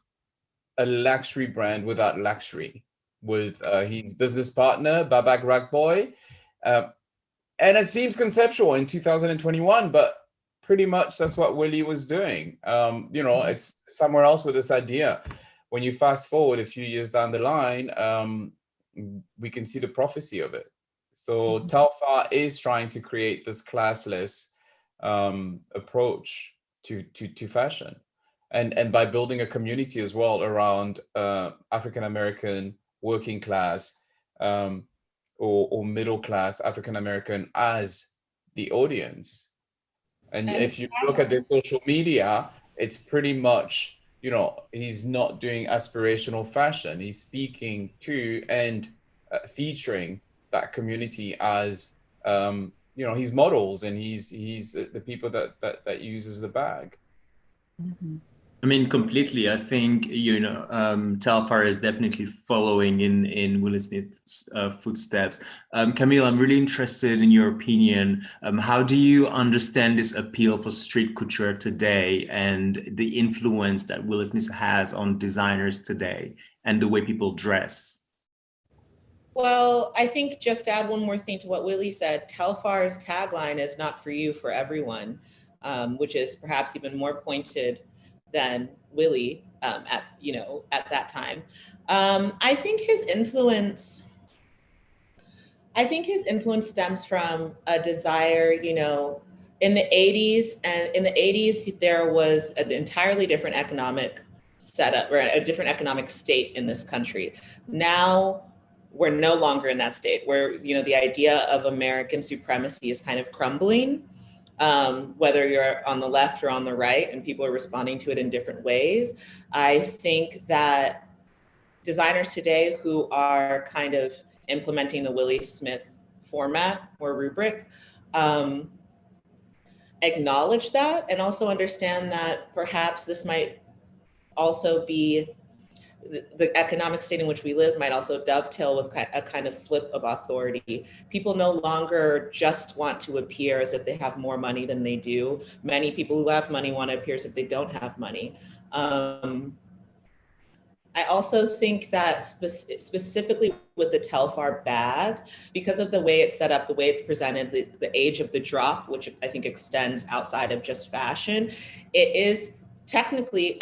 a luxury brand without luxury with uh, his business partner, Babak Radboy. Uh, and it seems conceptual in 2021, but pretty much that's what Willi was doing. Um, you know, mm-hmm. it's somewhere else with this idea. When you fast forward a few years down the line, um, we can see the prophecy of it. So mm -hmm. Telfar is trying to create this classless um, approach to, to, to fashion. And, and by building a community as well around uh, African-American working class um, or, or middle class African-American as the audience and, if you look at the social media, it's pretty much, you know, he's not doing aspirational fashion. He's speaking to and uh, featuring that community as, um, you know, he's models and he's he's the people that that that uses the bag. Mm -hmm. I mean, completely. I think you know um, Telfar is definitely following in in Will Smith's uh, footsteps. Um, Camille, I'm really interested in your opinion. Um, how do you understand this appeal for street couture today and the influence that Will Smith has on designers today and the way people dress? Well, I think just add one more thing to what Willi said. Telfar's tagline is "Not for you, for everyone," um, which is perhaps even more pointed than Willi um, at you know at that time. Um, I think his influence. I think his influence stems from a desire, you know, in the 80s and in the 80s there was an entirely different economic setup or a different economic state in this country. Now we're no longer in that state where you know the idea of American supremacy is kind of crumbling um, whether you're on the left or on the right, and people are responding to it in different ways. I think that designers today who are kind of implementing the Willi Smith format or rubric um, acknowledge that and also understand that perhaps this might also be the, economic state in which we live might also dovetail with a kind of flip of authority. People no longer just want to appear as if they have more money than they do. Many people who have money want to appear as if they don't have money. Um, I also think that spe specifically with the Telfar bag, because of the way it's set up, the way it's presented, the, the age of the drop, which I think extends outside of just fashion, it is technically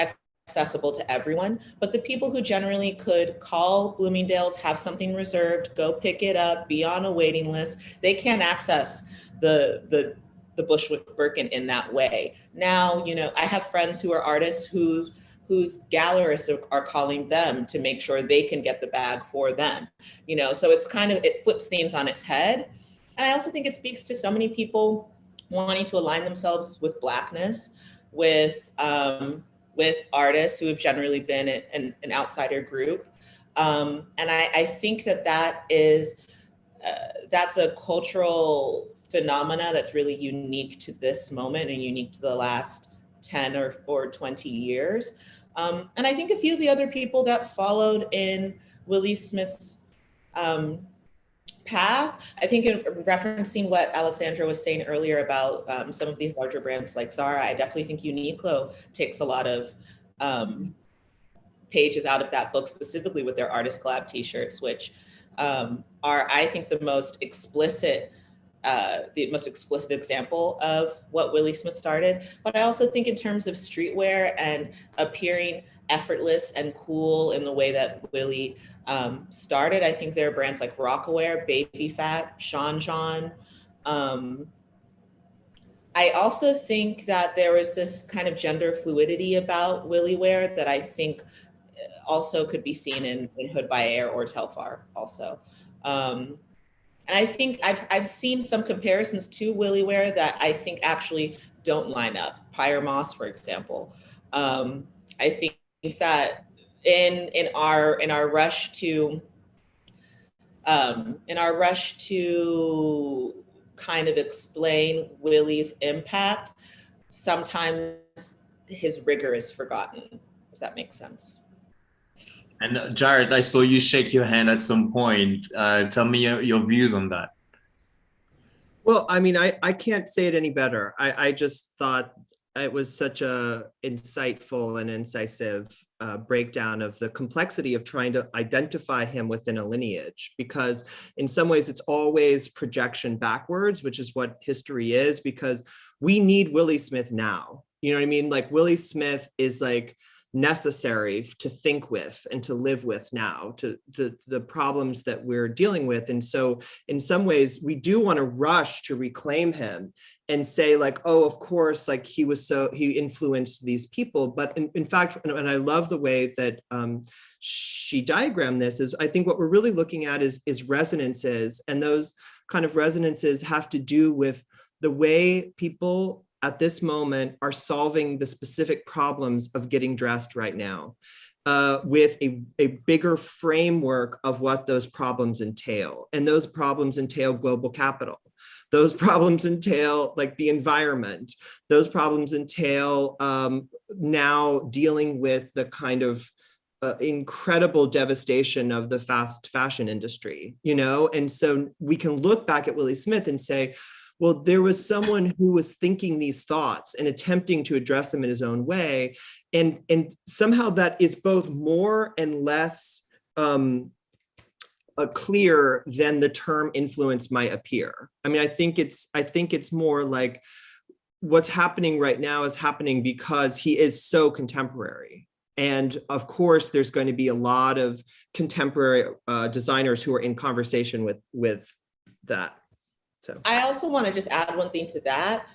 accessible to everyone, but the people who generally could call Bloomingdale's, have something reserved, go pick it up, be on a waiting list, they can't access the, the, the Bushwick Birkin in that way. Now, you know, I have friends who are artists who whose gallerists are, calling them to make sure they can get the bag for them. You know, so it's kind of, it flips things on its head. And I also think it speaks to so many people wanting to align themselves with blackness, with um, with artists who have generally been an, an outsider group. Um, and I, I, think that that is, uh, that's a cultural phenomena that's really unique to this moment and unique to the last 10 or, or 20 years. Um, and I think a few of the other people that followed in Willi Smith's um, path. I think in referencing what Alexandra was saying earlier about um, some of these larger brands like Zara, I definitely think Uniqlo takes a lot of um, pages out of that book, specifically with their artist collab t-shirts, which um, are, I think, the most explicit uh, the most explicit example of what Willi Smith started. But I also think in terms of streetwear and appearing effortless and cool in the way that Willi um, started. I think there are brands like Rocawear, Baby Phat, Sean John. Um, I also think that there was this kind of gender fluidity about WilliWear that I think also could be seen in, in Hood by Air or Telfar also. Um, and I think I've, I've seen some comparisons to WilliWear that I think actually don't line up. Pyer Moss, for example. Um, I think that in in our in our rush to um, in our rush to kind of explain Willi's impact, sometimes his rigor is forgotten, if that makes sense. And uh, Jarrett, I saw you shake your hand at some point. Uh, tell me your, your, views on that. Well, I mean, I, I can't say it any better. I, I just thought it was such a insightful and incisive uh, breakdown of the complexity of trying to identify him within a lineage because in some ways it's always projection backwards which is what history is because we need willi smith now. You know what i mean? Like willi smith is like necessary to think with and to live with now to, to the problems that we're dealing with. And so in some ways we do want to rush to reclaim him and say like oh of course like he was so he influenced these people. But in, in fact and i love the way that um, she diagrammed this is i think what we're really looking at is is resonances. And those kind of resonances have to do with the way people at this moment are solving the specific problems of getting dressed right now uh, with a, a bigger framework of what those problems entail. And those problems entail global capital. Those problems entail like the environment. Those problems entail um, now dealing with the kind of uh, incredible devastation of the fast fashion industry, you know? And so we can look back at Willi Smith and say, well, there was someone who was thinking these thoughts and attempting to address them in his own way. And, and somehow that is both more and less um, uh, clear than the term influence might appear. I mean, I think it's, I think it's more like what's happening right now is happening because he is so contemporary. And of course, there's going to be a lot of contemporary uh, designers who are in conversation with, with that. So I also want to just add one thing to that.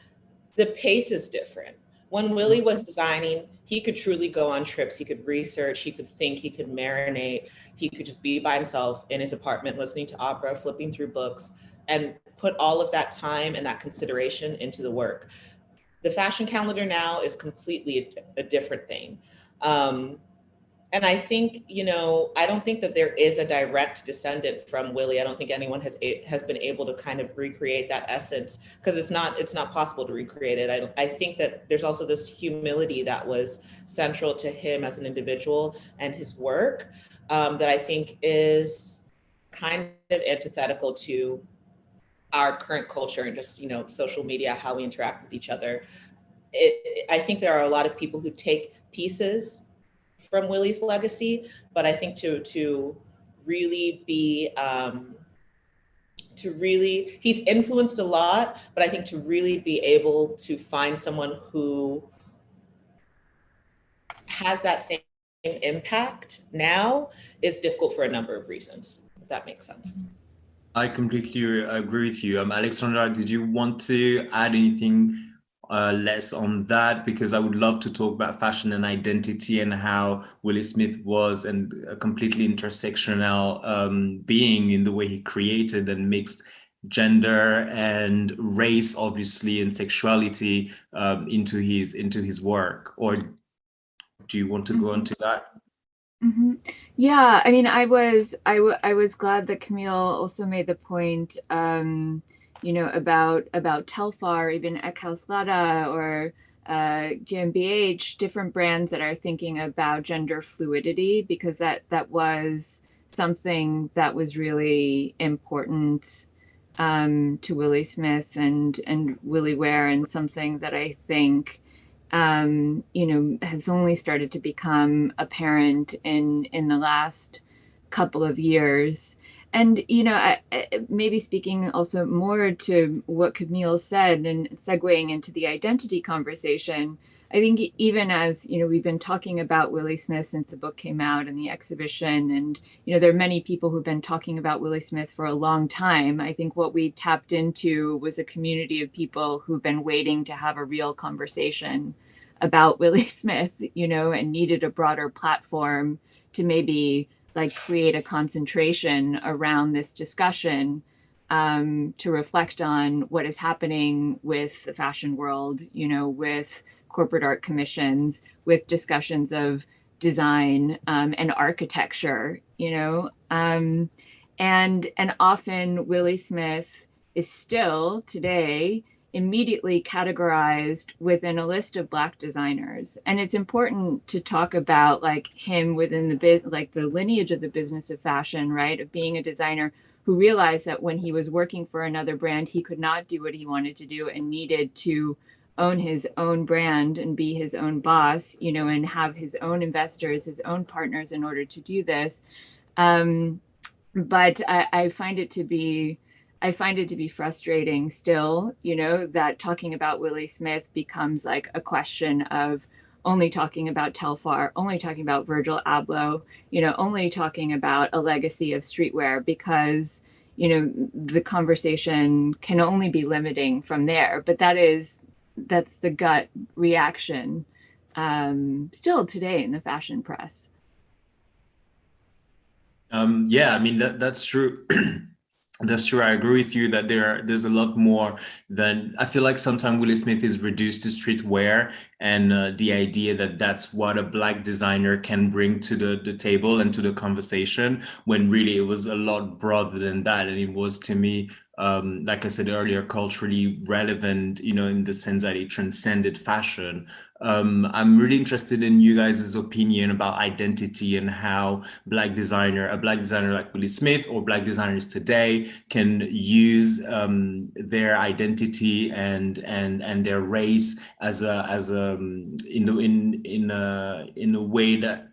The pace is different. When Willi was designing, he could truly go on trips. He could research, he could think, he could marinate. He could just be by himself in his apartment, listening to opera, flipping through books. and put all of that time and that consideration into the work. The fashion calendar now is completely a, a different thing. Um, and I think, you know, I don't think that there is a direct descendant from Willi. I don't think anyone has has been able to kind of recreate that essence because it's not it's not possible to recreate it. I, I think that there's also this humility that was central to him as an individual and his work um, that I think is kind of antithetical to our current culture and just, you know, social media, how we interact with each other. It, I think there are a lot of people who take pieces from Willi's legacy, but I think to to really be um, to really he's influenced a lot, but I think to really be able to find someone who has that same impact now is difficult for a number of reasons, if that makes sense. I completely agree with you. Um, Alexandra, did you want to add anything uh, less on that because I would love to talk about fashion and identity and how Willi Smith was and a completely intersectional um, being in the way he created and mixed gender and race obviously and sexuality um, into his into his work. Or do you want to go on to that? Mm -hmm. Yeah, I mean, I was I, I was glad that Camille also made the point um, you know, about about Telfar, even Eckhaus or uh, GmbH, different brands that are thinking about gender fluidity because that that was something that was really important um, to Willi Smith and and WilliWear, and something that I think um, you know has only started to become apparent in in the last couple of years and you know I, maybe speaking also more to what camille said and segueing into the identity conversation i think even as you know we've been talking about willi smith since the book came out and the exhibition and you know there are many people who've been talking about willi smith for a long time. I think what we tapped into was a community of people who've been waiting to have a real conversation about willi smith you know and needed a broader platform to maybe like create a concentration around this discussion um, to reflect on what is happening with the fashion world, you know, with corporate art commissions, with discussions of design um, and architecture, you know, um, and and often Willi Smith is still today immediately categorized within a list of black designers. And it's important to talk about like him within the like the lineage of the business of fashion right? Of being a designer who realized that when he was working for another brand he could not do what he wanted to do and needed to own his own brand and be his own boss you know and have his own investors his own partners in order to do this. Um, but I, I find it to be I find it to be frustrating still, you know, that talking about Willi Smith becomes like a question of only talking about Telfar, only talking about Virgil Abloh, you know, only talking about a legacy of streetwear because, you know, the conversation can only be limiting from there. But that is, that's the gut reaction um, still today in the fashion press. Um, yeah, I mean, that, that's true. that's true. I agree with you that there there's a lot more than I feel like sometimes Willi Smith is reduced to streetwear and uh, the idea that that's what a black designer can bring to the, the table and to the conversation when really it was a lot broader than that. And it was to me um, like I said earlier, culturally relevant, you know, in the sense that it transcended fashion. Um, I'm really interested in you guys' opinion about identity and how black designer, a black designer like Willi Smith or black designers today can use um, their identity and and and their race as a as a in in in a in a way that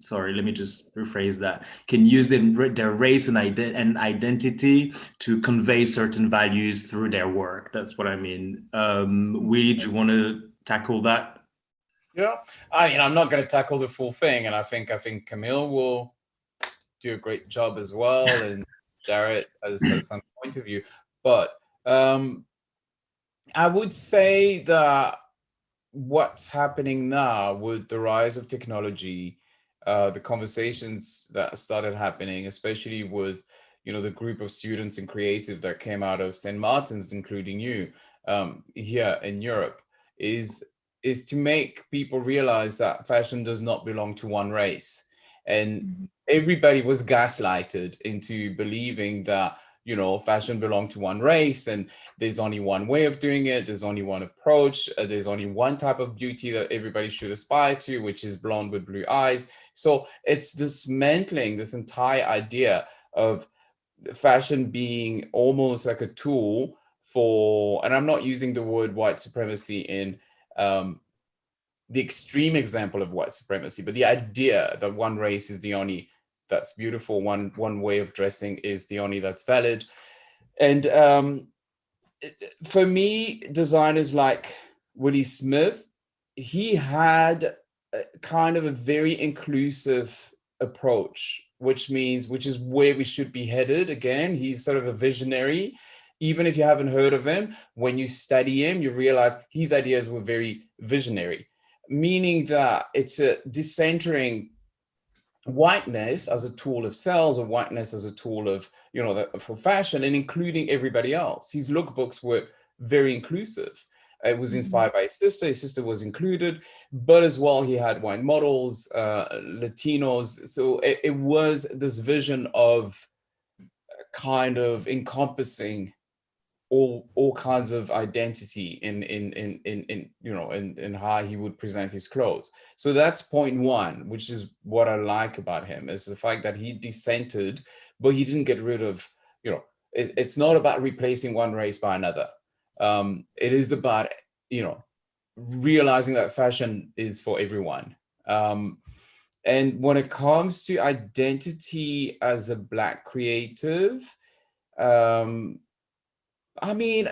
sorry, let me just rephrase that, can use their, their race and, ident and identity to convey certain values through their work. That's what I mean. Um, we do you want to tackle that? Yeah, I mean, I'm not going to tackle the full thing. And I think, I think Camille will do a great job as well. and Jarrett has, has some point of view. But um, I would say that what's happening now with the rise of technology uh, the conversations that started happening, especially with, you know, the group of students and creative that came out of St. Martin's, including you um, here in Europe, is is to make people realize that fashion does not belong to one race. And mm-hmm. everybody was gaslighted into believing that, you know, fashion belonged to one race and there's only one way of doing it. There's only one approach. Uh, there's only one type of beauty that everybody should aspire to, which is blonde with blue eyes. So it's dismantling this entire idea of fashion being almost like a tool for, and I'm not using the word white supremacy in um, the extreme example of white supremacy, but the idea that one race is the only that's beautiful, one one way of dressing is the only that's valid. And um, for me, designers like Willi Smith, he had kind of a very inclusive approach, which means, which is where we should be headed. Again, he's sort of a visionary even if you haven't heard of him, when you study him, you realize his ideas were very visionary, meaning that it's a decentering whiteness as a tool of sales or whiteness as a tool of, you know, the, for fashion and including everybody else. His lookbooks were very inclusive. It was mm-hmm. inspired by his sister. His sister was included, but as well, he had white models, uh, Latinos. So it, it was this vision of kind of encompassing all all kinds of identity in in in in, in you know in, in how he would present his clothes so that's point one which is what i like about him is the fact that he dissented but he didn't get rid of you know it, it's not about replacing one race by another um it is about you know realizing that fashion is for everyone um and when it comes to identity as a black creative um I mean,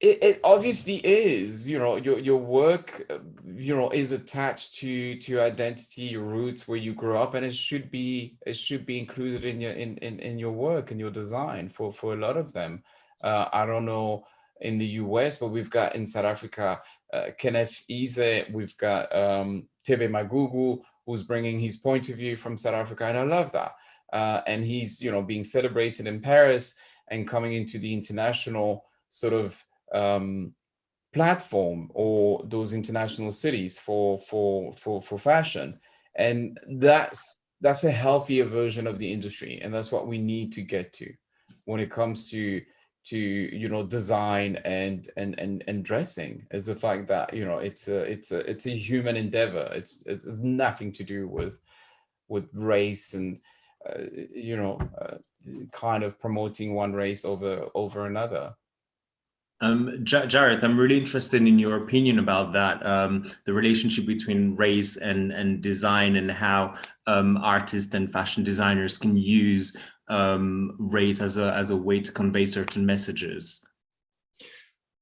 it, it obviously is, you know, your, your work, you know, is attached to, to your identity, your roots, where you grew up, and it should be, it should be included in your, in, in, in your work and your design for, for a lot of them. Uh, I don't know in the US, but we've got in South Africa, uh, Kenneth Ize, we've got um, Thebe Magugu, who's bringing his point of view from South Africa, and I love that. Uh, and he's, you know, being celebrated in Paris and coming into the international sort of um, platform or those international cities for for for for fashion and that's that's a healthier version of the industry and that's what we need to get to when it comes to to you know design and and and, and dressing is the fact that you know it's a it's a it's a human endeavor it's it's nothing to do with with race and uh, you know uh, kind of promoting one race over over another. Um, Jarrett, I'm really interested in your opinion about that, um, the relationship between race and, and design and how um, artists and fashion designers can use um, race as a, as a way to convey certain messages.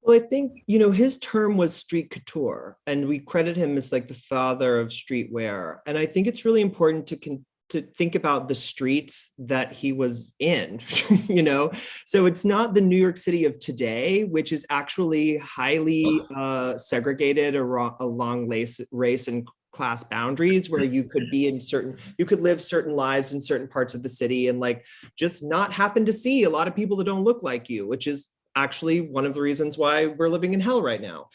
Well, I think, you know, his term was street couture, and we credit him as like the father of streetwear. And I think it's really important to con to think about the streets that he was in, you know? So it's not the New York City of today, which is actually highly uh, segregated along race, race and class boundaries where you could be in certain, you could live certain lives in certain parts of the city and like just not happen to see a lot of people that don't look like you, which is actually one of the reasons why we're living in hell right now.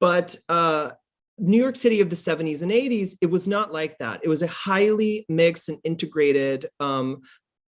But uh, New York City of the 70s and 80s, it was not like that. It was a highly mixed and integrated um,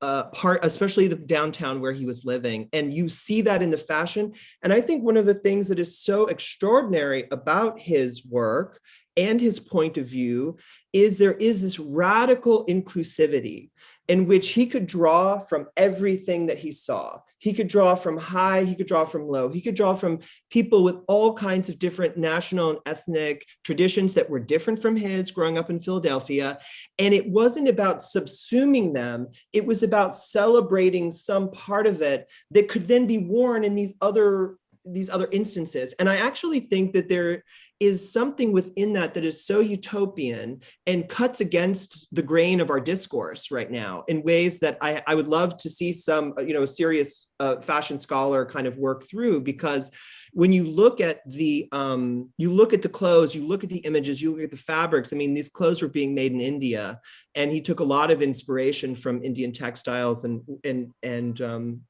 uh, part, especially the downtown where he was living. And you see that in the fashion. And I think one of the things that is so extraordinary about his work and his point of view is there is this radical inclusivity in which he could draw from everything that he saw. He could draw from high, he could draw from low, he could draw from people with all kinds of different national and ethnic traditions that were different from his growing up in Philadelphia. And it wasn't about subsuming them, it was about celebrating some part of it that could then be worn in these other these other instances. And I actually think that there is something within that that is so utopian and cuts against the grain of our discourse right now in ways that I, I would love to see some, you know, serious uh, fashion scholar kind of work through because when you look at the um, you look at the clothes, you look at the images, you look at the fabrics. I mean, these clothes were being made in India, and he took a lot of inspiration from Indian textiles and and and um,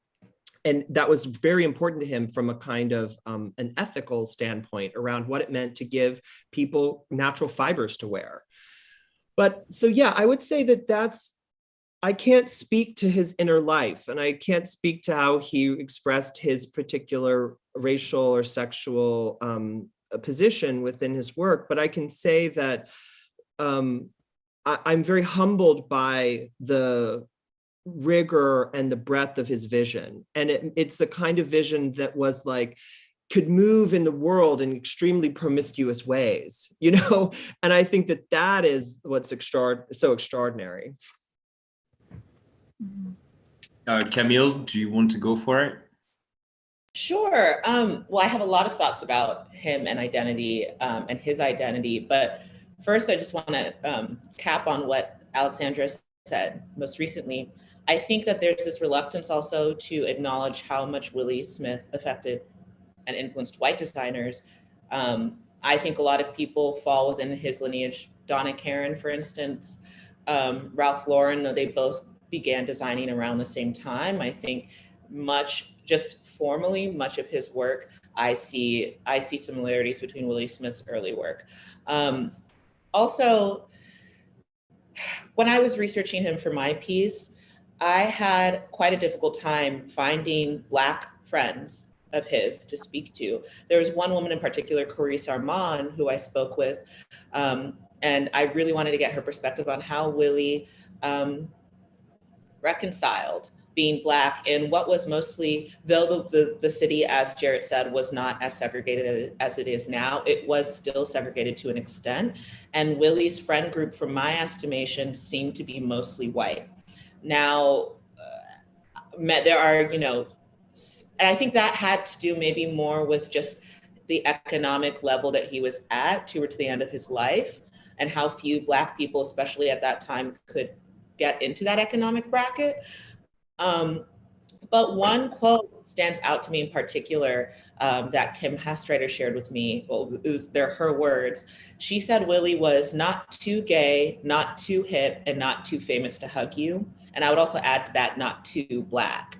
and that was very important to him from a kind of um, an ethical standpoint around what it meant to give people natural fibers to wear. But so, yeah, I would say that that's, I can't speak to his inner life and I can't speak to how he expressed his particular racial or sexual um, position within his work, but I can say that um, I, I'm very humbled by the rigor and the breadth of his vision. And it, it's the kind of vision that was like, could move in the world in extremely promiscuous ways, you know? And I think that that is what's extra so extraordinary. Uh, Camille, do you want to go for it? Sure. Um, well, I have a lot of thoughts about him and identity um, and his identity, but first I just want to um, cap on what Alexandra said most recently. I think that there's this reluctance also to acknowledge how much Willi Smith affected and influenced white designers. Um, I think a lot of people fall within his lineage. Donna Karan, for instance, um, Ralph Lauren, they both began designing around the same time. I think much, just formally, much of his work, I see, I see similarities between Willi Smith's early work. Um, also, when I was researching him for my piece, I had quite a difficult time finding Black friends of his to speak to. There was one woman in particular, Carice Armand, who I spoke with, um, and I really wanted to get her perspective on how Willi um, reconciled being Black in what was mostly, though the, the, the, city, as Jarrett said, was not as segregated as it is now, it was still segregated to an extent. And Willi's friend group, from my estimation, seemed to be mostly white. Now, uh, there are, you know, and I think that had to do maybe more with just the economic level that he was at towards the end of his life and how few Black people, especially at that time, could get into that economic bracket. Um, but one quote stands out to me in particular um, that Kim Hastreiter shared with me. Well, it was they're her words. She said Willi was not too gay, not too hip, and not too famous to hug you. And I would also add to that, not too black.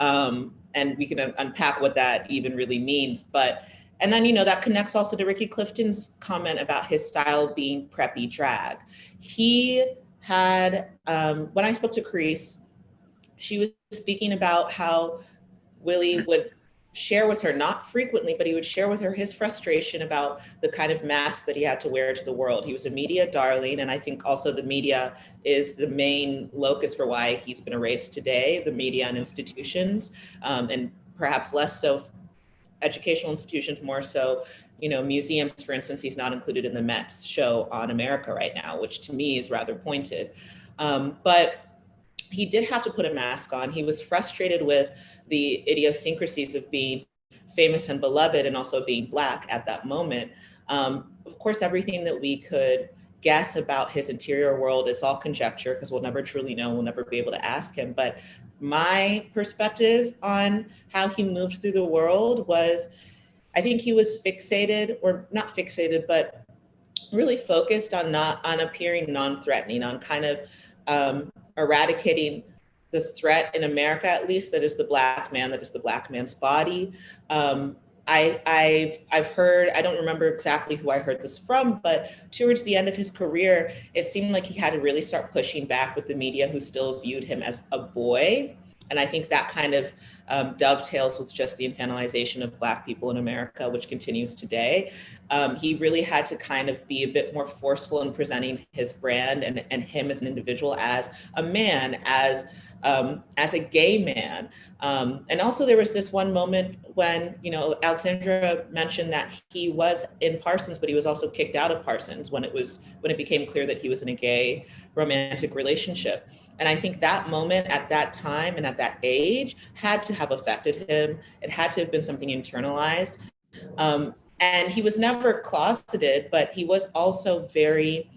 Um, and we can unpack what that even really means. But and then, you know, that connects also to Ricky Clifton's comment about his style being preppy drag. He had, um, when I spoke to Carice, she was speaking about how Willi would share with her, not frequently, but he would share with her his frustration about the kind of mask that he had to wear to the world. He was a media darling, and I think also the media is the main locus for why he's been erased today, the media and institutions, um, and perhaps less so educational institutions, more so, you know, museums, for instance, he's not included in the Met's show on America right now, which to me is rather pointed. Um, but he did have to put a mask on. He was frustrated with the idiosyncrasies of being famous and beloved and also being black at that moment. Um, of course, everything that we could guess about his interior world is all conjecture because we'll never truly know, we'll never be able to ask him. But my perspective on how he moved through the world was, I think he was fixated or not fixated, but really focused on not on appearing non-threatening, on kind of um, eradicating the threat in America, at least, that is the black man, that is the black man's body. Um, I, I've, I've heard, I don't remember exactly who I heard this from, but towards the end of his career, it seemed like he had to really start pushing back with the media who still viewed him as a boy. And I think that kind of um, dovetails with just the infantilization of Black people in America, which continues today. Um, he really had to kind of be a bit more forceful in presenting his brand and, and him as an individual, as a man, as um, as a gay man. Um, and also there was this one moment when, you know, Alexandra mentioned that he was in Parsons, but he was also kicked out of Parsons when it was, when it became clear that he was in a gay romantic relationship. And I think that moment at that time and at that age had to have affected him. It had to have been something internalized. Um, and he was never closeted, but he was also very,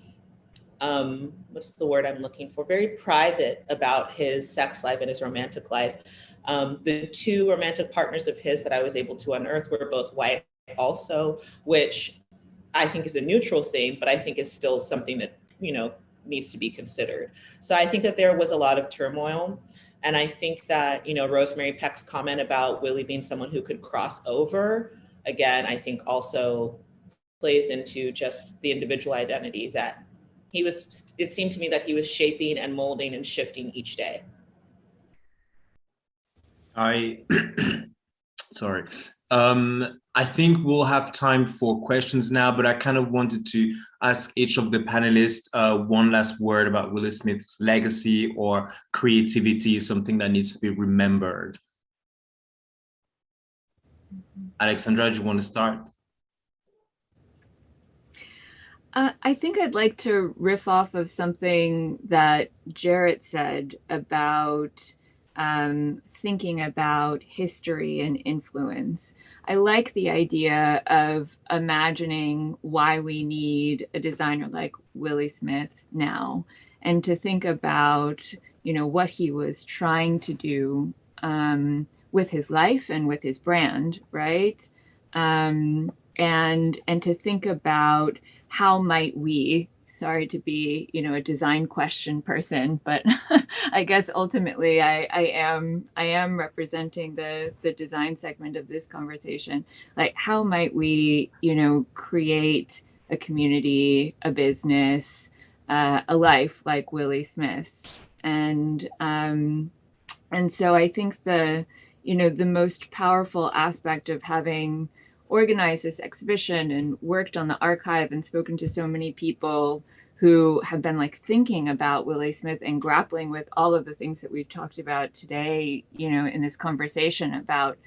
um, what's the word I'm looking for? Very private about his sex life and his romantic life. Um, the two romantic partners of his that I was able to unearth were both white also, which I think is a neutral thing, but I think is still something that, you know, needs to be considered. So I think that there was a lot of turmoil. And I think that, you know, Rosemary Peck's comment about Willi being someone who could cross over, again, I think also plays into just the individual identity that he was, it seemed to me that he was shaping and molding and shifting each day. I, sorry. Um, I think we'll have time for questions now, but I kind of wanted to ask each of the panelists uh, one last word about Willi Smith's legacy or creativity, something that needs to be remembered. Alexandra, do you want to start? Uh, I think I'd like to riff off of something that Jarrett said about um, thinking about history and influence. I like the idea of imagining why we need a designer like Willi Smith now and to think about, you know, what he was trying to do um, with his life and with his brand, right? Um, and and to think about how might we sorry to be, you know, a design question person, but I guess ultimately I, I am I am representing the the design segment of this conversation. Like how might we, you know, create a community, a business, uh, a life like Willi Smith's. And um, and so I think the, you know, the most powerful aspect of having organized this exhibition and worked on the archive and spoken to so many people who have been like thinking about Willi Smith and grappling with all of the things that we've talked about today, you know, in this conversation about,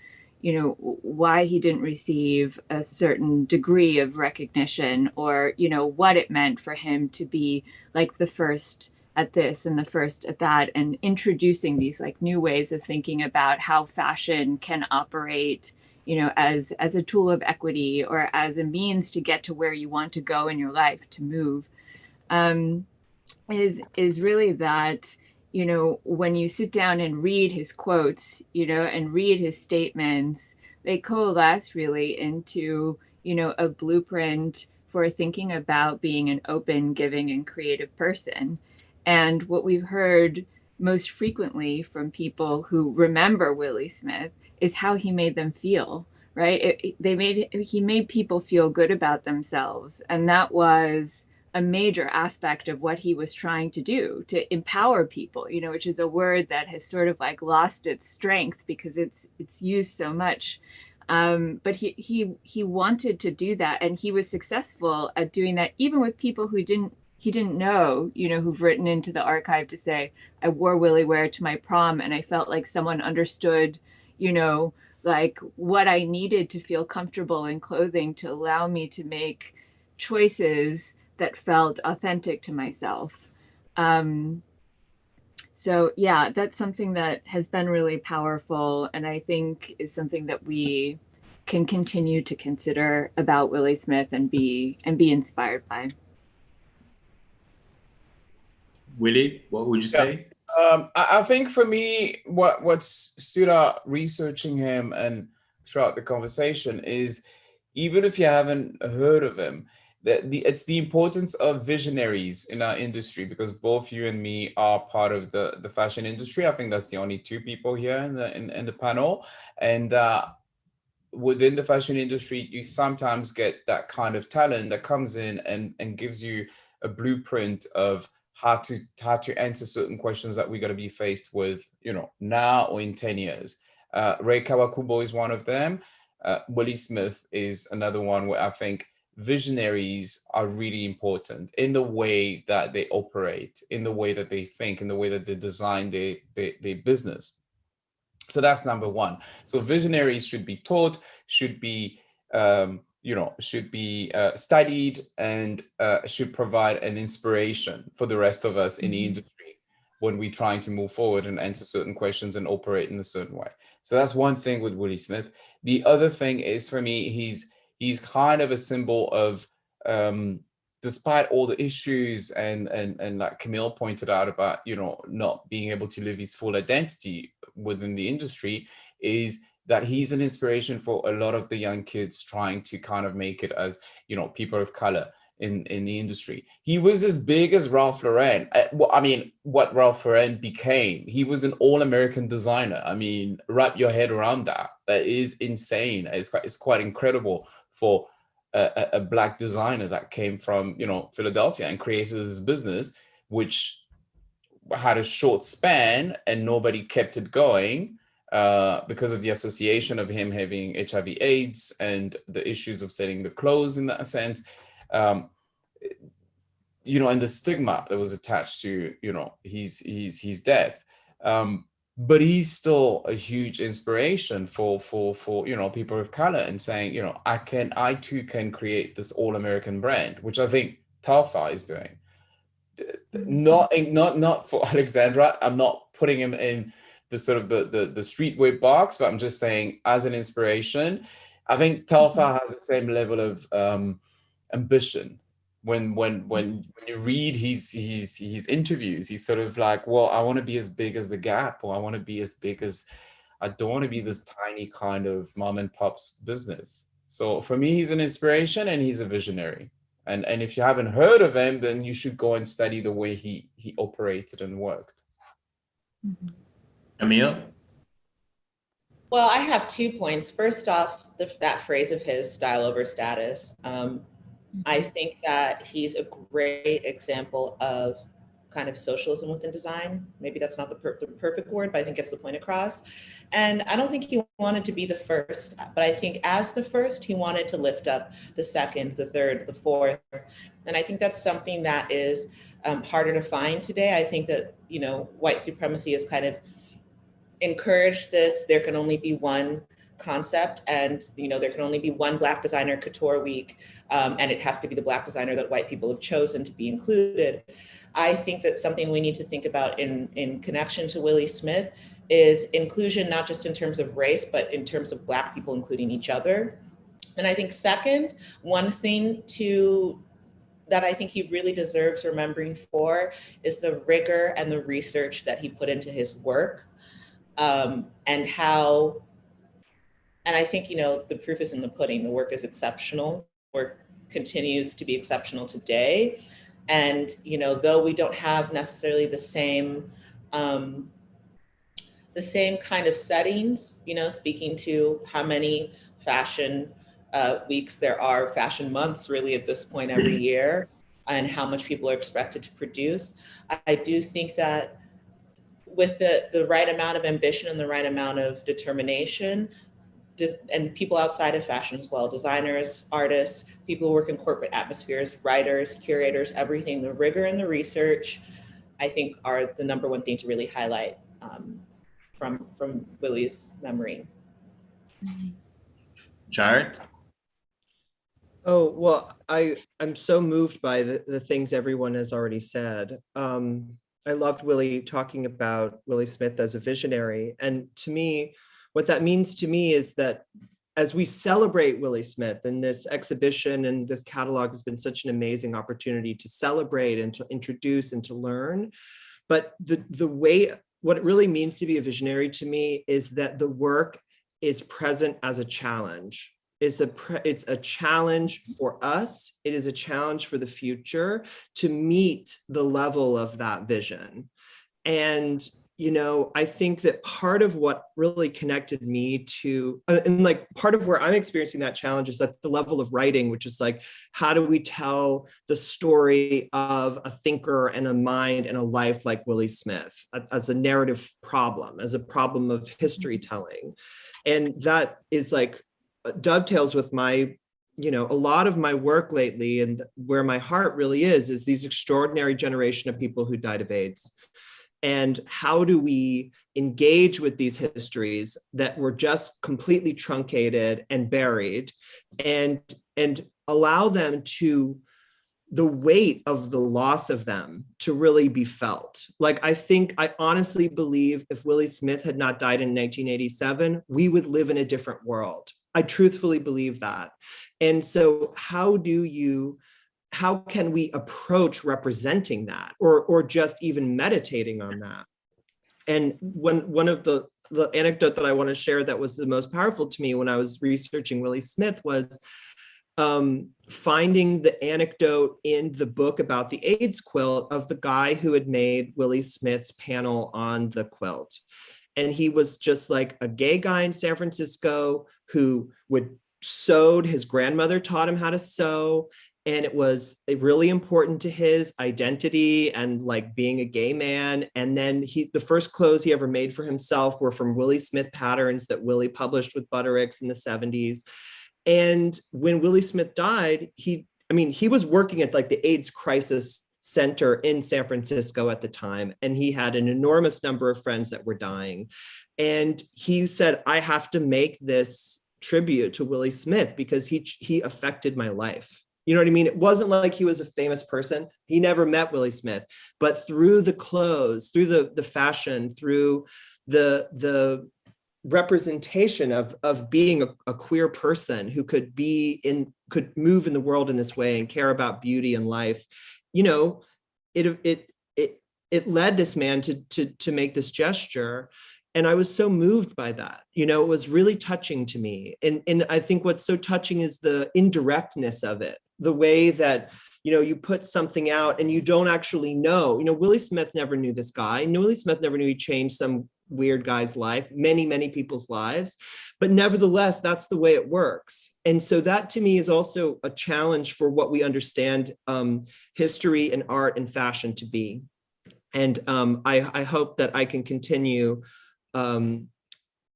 you know, why he didn't receive a certain degree of recognition or, you know, what it meant for him to be like the first at this and the first at that and introducing these like new ways of thinking about how fashion can operate you know as as a tool of equity or as a means to get to where you want to go in your life to move um, is is really that you know when you sit down and read his quotes you know and read his statements they coalesce really into you know a blueprint for thinking about being an open giving and creative person. And what we've heard most frequently from people who remember willi smith is how he made them feel right? It, they made he made people feel good about themselves. And that was a major aspect of what he was trying to do to empower people you know which is a word that has sort of like lost its strength because it's it's used so much. Um, but he he he wanted to do that. And he was successful at doing that even with people who didn't he didn't know, you know, who've written into the archive to say, I wore WilliWear to my prom and I felt like someone understood, you know, like what I needed to feel comfortable in clothing to allow me to make choices that felt authentic to myself. Um, so yeah, that's something that has been really powerful and I think is something that we can continue to consider about Willi Smith and be and be inspired by. Willie, what would you say? Um, I, I, think for me, what what's stood out researching him and throughout the conversation is even if you haven't heard of him, that the it's the importance of visionaries in our industry because both you and me are part of the the fashion industry. I think that's the only two people here in the in, in the panel, and uh, within the fashion industry, you sometimes get that kind of talent that comes in and and gives you a blueprint of how to how to answer certain questions that we're going to be faced with, you know, now or in 10 years. Uh, Rei Kawakubo is one of them. Uh, Willi Smith is another one where I think visionaries are really important in the way that they operate, in the way that they think, in the way that they design their, their, their business. So that's number one. So visionaries should be taught, should be um, you know, should be uh, studied and uh, should provide an inspiration for the rest of us in the mm-hmm. industry when we're trying to move forward and answer certain questions and operate in a certain way. So that's one thing with Willi Smith. The other thing is for me, he's he's kind of a symbol of um, despite all the issues and and and like Camille pointed out about you know not being able to live his full identity within the industry is that he's an inspiration for a lot of the young kids trying to kind of make it as you know people of color in in the industry. He was as big as ralph lauren. I, uh, I mean what ralph lauren became he was an all-american designer. I mean wrap your head around that. That is insane. It's quite, it's quite incredible for a, a black designer that came from you know philadelphia and created this business which had a short span and nobody kept it going uh, because of the association of him having HIV AIDS and the issues of selling the clothes in that sense, um, you know, and the stigma that was attached to, you know, he's, he's, he's deaf. Um, but he's still a huge inspiration for, for, for, you know, people of color and saying, you know, I can, I too can create this all American brand, which I think Telfar is doing. Not, not, not for Alexandra. I'm not putting him in the sort of the, the, the streetwear box, but I'm just saying as an inspiration, I think Telfar mm-hmm. has the same level of um, ambition. When when when mm-hmm. when you read his his his interviews, he's sort of like, well, I want to be as big as the Gap, or I want to be as big as I don't want to be this tiny kind of mom and pop's business. So for me, he's an inspiration and he's a visionary. And and if you haven't heard of him, then you should go and study the way he he operated and worked. Mm -hmm. Emil? Well, I have two points. First off, the, that phrase of his style over status. Um, I think that he's a great example of kind of socialism within design. Maybe that's not the, per the, perfect word, but I think gets the point across. And I don't think he wanted to be the first, but I think as the first, he wanted to lift up the second, the third, the fourth. And I think that's something that is um, harder to find today. I think that, you know, white supremacy is kind of encourage this, there can only be one concept and you know there can only be one black designer couture week um, and it has to be the black designer that white people have chosen to be included. I think that something we need to think about in in connection to willi smith is inclusion not just in terms of race but in terms of black people including each other. And i think second one thing to that I think he really deserves remembering for is the rigor and the research that he put into his work um, and how, and I think, you know, the proof is in the pudding, the work is exceptional, work continues to be exceptional today. And, you know, though we don't have necessarily the same, um, the same kind of settings, you know, speaking to how many fashion uh, weeks there are, fashion months really at this point every year, and how much people are expected to produce. I, I do think that with the, the right amount of ambition and the right amount of determination, and people outside of fashion as well, designers, artists, people who work in corporate atmospheres, writers, curators, everything, the rigor and the research, I think are the number one thing to really highlight um, from, from Willi's memory. Jarrett? Oh, well, I, I'm so moved by the, the things everyone has already said. Um, I loved Willie talking about Willi Smith as a visionary. And to me, what that means to me is that as we celebrate Willi Smith and this exhibition and this catalog has been such an amazing opportunity to celebrate and to introduce and to learn. But the, the way, what it really means to be a visionary to me is that the work is present as a challenge it's a it's a challenge for us. It is a challenge for the future to meet the level of that vision. And you know i think that part of what really connected me to uh, and like part of where i'm experiencing that challenge is at the level of writing which is like how do we tell the story of a thinker and a mind and a life like willi smith as a narrative problem as a problem of history telling? And that is like Uh, dovetails with my you know, a lot of my work lately and where my heart really is, is these extraordinary generation of people who died of AIDS. And how do we engage with these histories that were just completely truncated and buried and, and allow them to the weight of the loss of them to really be felt. Like, I think, I honestly believe if Willi Smith had not died in 1987, we would live in a different world. I truthfully believe that. And so how do you, how can we approach representing that or, or just even meditating on that? And when one of the, the anecdote that I want to share that was the most powerful to me when I was researching Willi Smith was um, finding the anecdote in the book about the AIDS quilt of the guy who had made Willi Smith's panel on the quilt. And he was just like a gay guy in San Francisco who would sewed, his grandmother taught him how to sew. And it was eh, really important to his identity and like being a gay man. And then he, the first clothes he ever made for himself were from Willi Smith patterns that Willi published with Butterick's in the 70s. And when Willi Smith died, he, I mean, he was working at like the AIDS crisis center in San Francisco at the time, and he had an enormous number of friends that were dying. And he said, I have to make this tribute to Willi Smith because he, he affected my life. You know what I mean? It wasn't like he was a famous person. He never met Willi Smith, but through the clothes, through the, the fashion, through the, the representation of of being a, a, queer person who could be in could move in the world in this way and care about beauty and life you know it it it it led this man to to to make this gesture. And i was so moved by that. You know it was really touching to me. And and i think what's so touching is the indirectness of it. The way that you know you put something out and you don't actually know. You know willi smith never knew this guy. Willi smith never knew he changed some weird guy's life, many, many people's lives. But nevertheless, that's the way it works. And so that to me is also a challenge for what we understand um, history and art and fashion to be. And um, I, I, hope that I can continue um,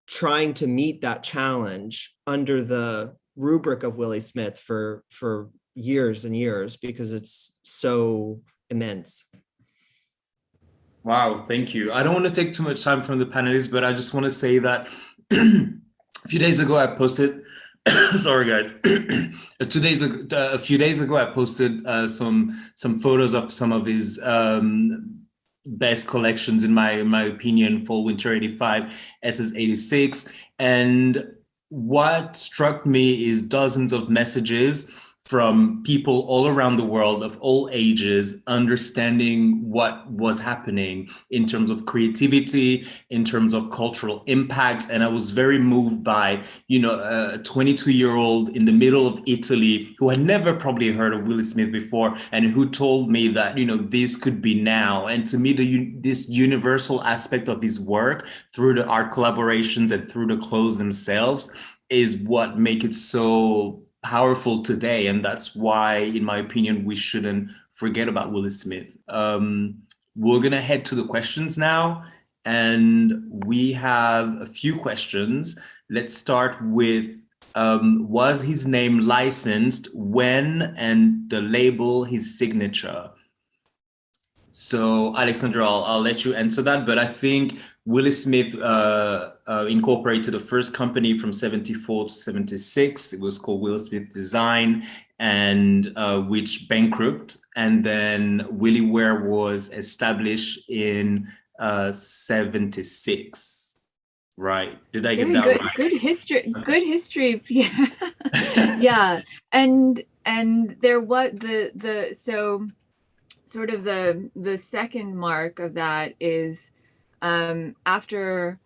trying to meet that challenge under the rubric of Willi Smith for, for years and years because it's so immense. Wow, thank you. I don't want to take too much time from the panelists, but I just want to say that a few days ago I posted, sorry guys, two days ago, a few days ago I posted uh, some some photos of some of his um, best collections in my in my opinion, fall winter 85, SS 86, and what struck me is dozens of messages from people all around the world of all ages, understanding what was happening in terms of creativity, in terms of cultural impact. And I was very moved by, you know, a 22 year old in the middle of Italy who had never probably heard of Willi Smith before and who told me that, you know, this could be now. And to me, the, this universal aspect of his work through the art collaborations and through the clothes themselves is what make it so powerful today. And that's why, in my opinion, we shouldn't forget about Willi Smith. Um, we're going to head to the questions now. And we have a few questions. Let's start with um, was his name licensed when and the label his signature? So Alexandra, I'll, I'll, let you answer that, but I think Willi Smith uh, uh, incorporated the first company from 74 to 76. It was called Willi Smith Design and uh, which bankrupt. And then WilliWear was established in uh, 76. Right. Did I get Very that good, right? Good history. Good history. Yeah. yeah. And, and there was the, the, so sort of the the second mark of that is um, after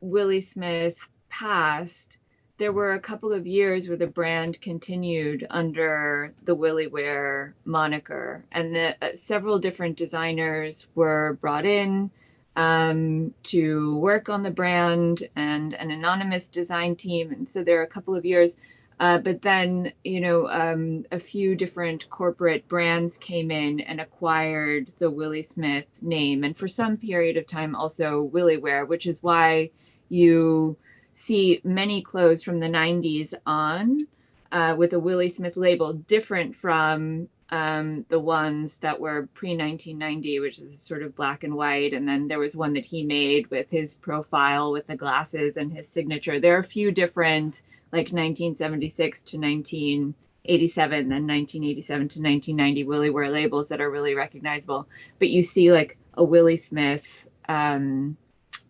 Willi Smith passed, there were a couple of years where the brand continued under the WilliWear moniker, and the, uh, several different designers were brought in um, to work on the brand and an anonymous design team. And so there are a couple of years uh, but then, you know, um, a few different corporate brands came in and acquired the Willi Smith name. And for some period of time, also WilliWear, which is why you see many clothes from the 90s on uh, with a Willi Smith label, different from um, the ones that were pre 1990, which is sort of black and white. And then there was one that he made with his profile with the glasses and his signature. There are a few different like 1976 to 19 87, then 1987 to 1990 WilliWear labels that are really recognizable. But you see like a Willi Smith um,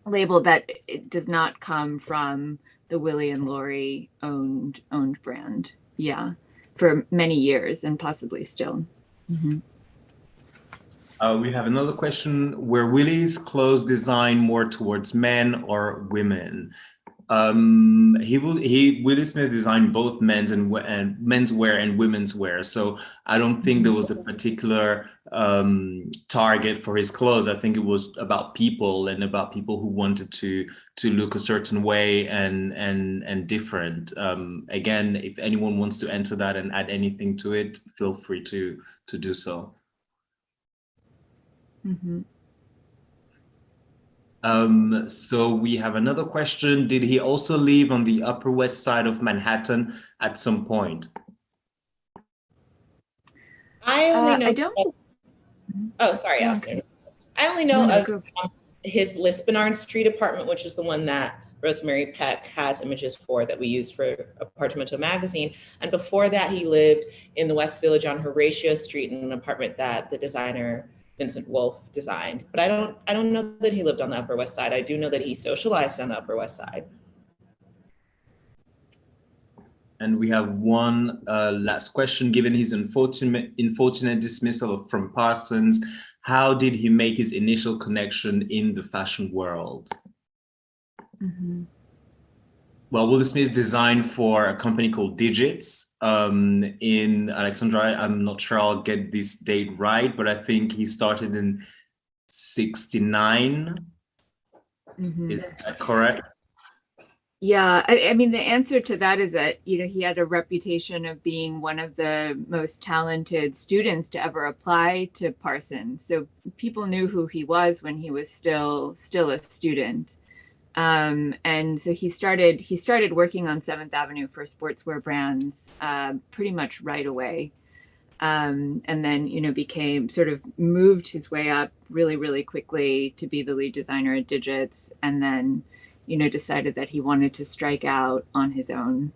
label that it does not come from the Willi and Laurie owned owned brand. Yeah, for many years and possibly still. Mm-hmm. Uh, we have another question. Were Willi's clothes designed more towards men or women? Um, he will. He Willi Smith designed both men's and and men's wear and women's wear. So I don't think there was a particular um, target for his clothes. I think it was about people and about people who wanted to to look a certain way and and and different. Um, again, if anyone wants to enter that and add anything to it, feel free to to do so. Mm -hmm. Um, so we have another question. Did he also live on the Upper West Side of Manhattan at some point? I only uh, know. I don't. oh, sorry, Allison. I only know no, of um, his Lispenard Street apartment, which is the one that Rosemary Peck has images for that we used for Apartamento magazine. And before that, he lived in the West Village on Horatio Street in an apartment that the designer Vicente Wolf designed. But I don't I don't know that he lived on the Upper West Side. I do know that he socialized on the Upper West Side. And we have one uh, last question. Given his unfortunate, unfortunate dismissal from Parsons, how did he make his initial connection in the fashion world? Mm -hmm. Well, Will Smith designed for a company called Digits um, in Alexandria. I'm not sure I'll get this date right, but I think he started in 69. Mm -hmm. Is that correct? Yeah, I, I, mean, the answer to that is that, you know, he had a reputation of being one of the most talented students to ever apply to Parsons. So people knew who he was when he was still still a student. Um, and so he started he started working on Seventh Avenue for sportswear brands uh, pretty much right away, um, and then you know became sort of moved his way up really really quickly to be the lead designer at Digits, and then you know decided that he wanted to strike out on his own.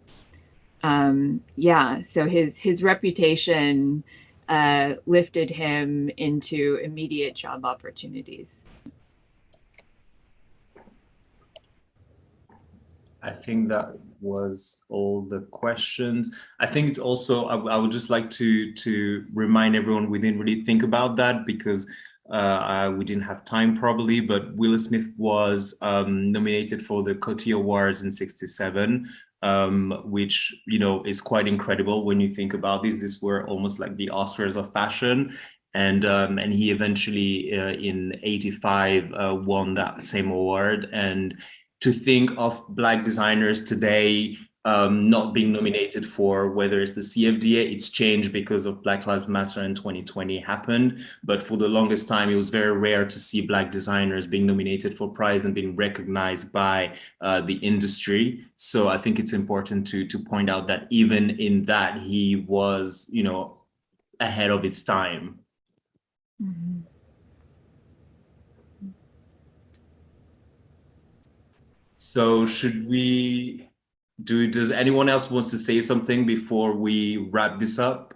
Um, yeah, so his his reputation uh, lifted him into immediate job opportunities. I think that was all the questions. I think it's also, I, I, would just like to, to remind everyone we didn't really think about that because uh, we didn't have time probably, but Will Smith was um, nominated for the Coty Awards in 67, um, which, you know, is quite incredible when you think about this. These were almost like the Oscars of fashion and um, and he eventually uh, in 85 uh, won that same award and to think of black designers today um, not being nominated for whether it's the CFDA, it's changed because of Black Lives Matter in 2020 happened. But for the longest time, it was very rare to see black designers being nominated for prize and being recognized by uh, the industry. So I think it's important to, to point out that even in that, he was, you know, ahead of its time. Mm -hmm. So should we do, does anyone else wants to say something before we wrap this up?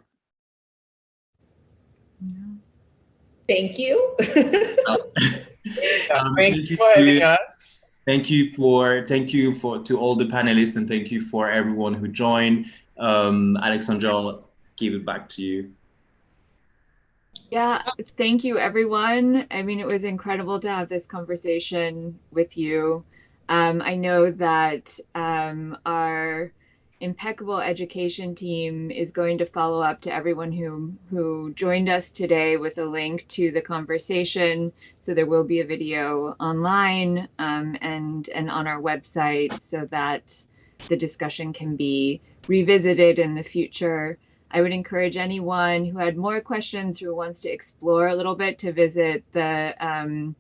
Thank you. um, thank you for having us. Thank you for thank you for to all the panelists and thank you for everyone who joined. Um, Alexandra, I'll give it back to you. Yeah, thank you everyone. I mean, it was incredible to have this conversation with you. Um, I know that um, our impeccable education team is going to follow up to everyone who who joined us today with a link to the conversation. So there will be a video online um, and and on our website so that the discussion can be revisited in the future. I would encourage anyone who had more questions who wants to explore a little bit to visit the um,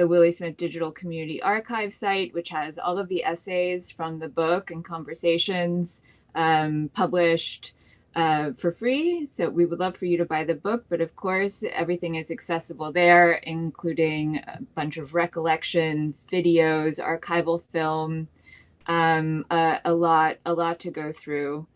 the Willi Smith Digital Community Archive site, which has all of the essays from the book and conversations um, published uh, for free. So we would love for you to buy the book, but of course, everything is accessible there, including a bunch of recollections, videos, archival film, um, a lot, a lot to go through.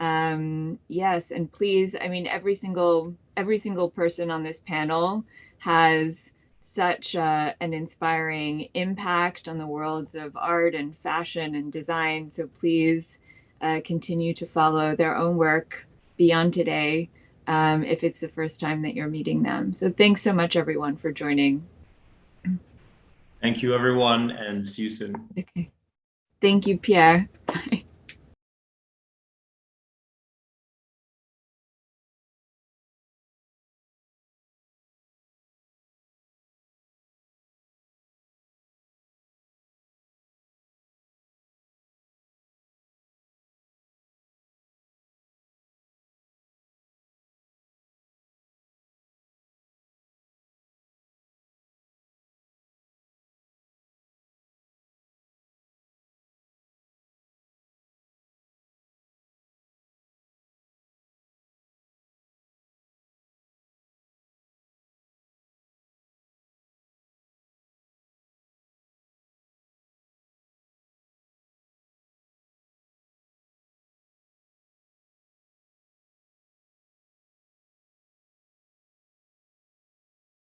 Um, yes, and please, I mean, every single every single person on this panel has such uh, an inspiring impact on the worlds of art and fashion and design. So please uh, continue to follow their own work beyond today um, if it's the first time that you're meeting them. So thanks so much, everyone, for joining. Thank you, everyone, and see you soon. Okay. Thank you, Pierre.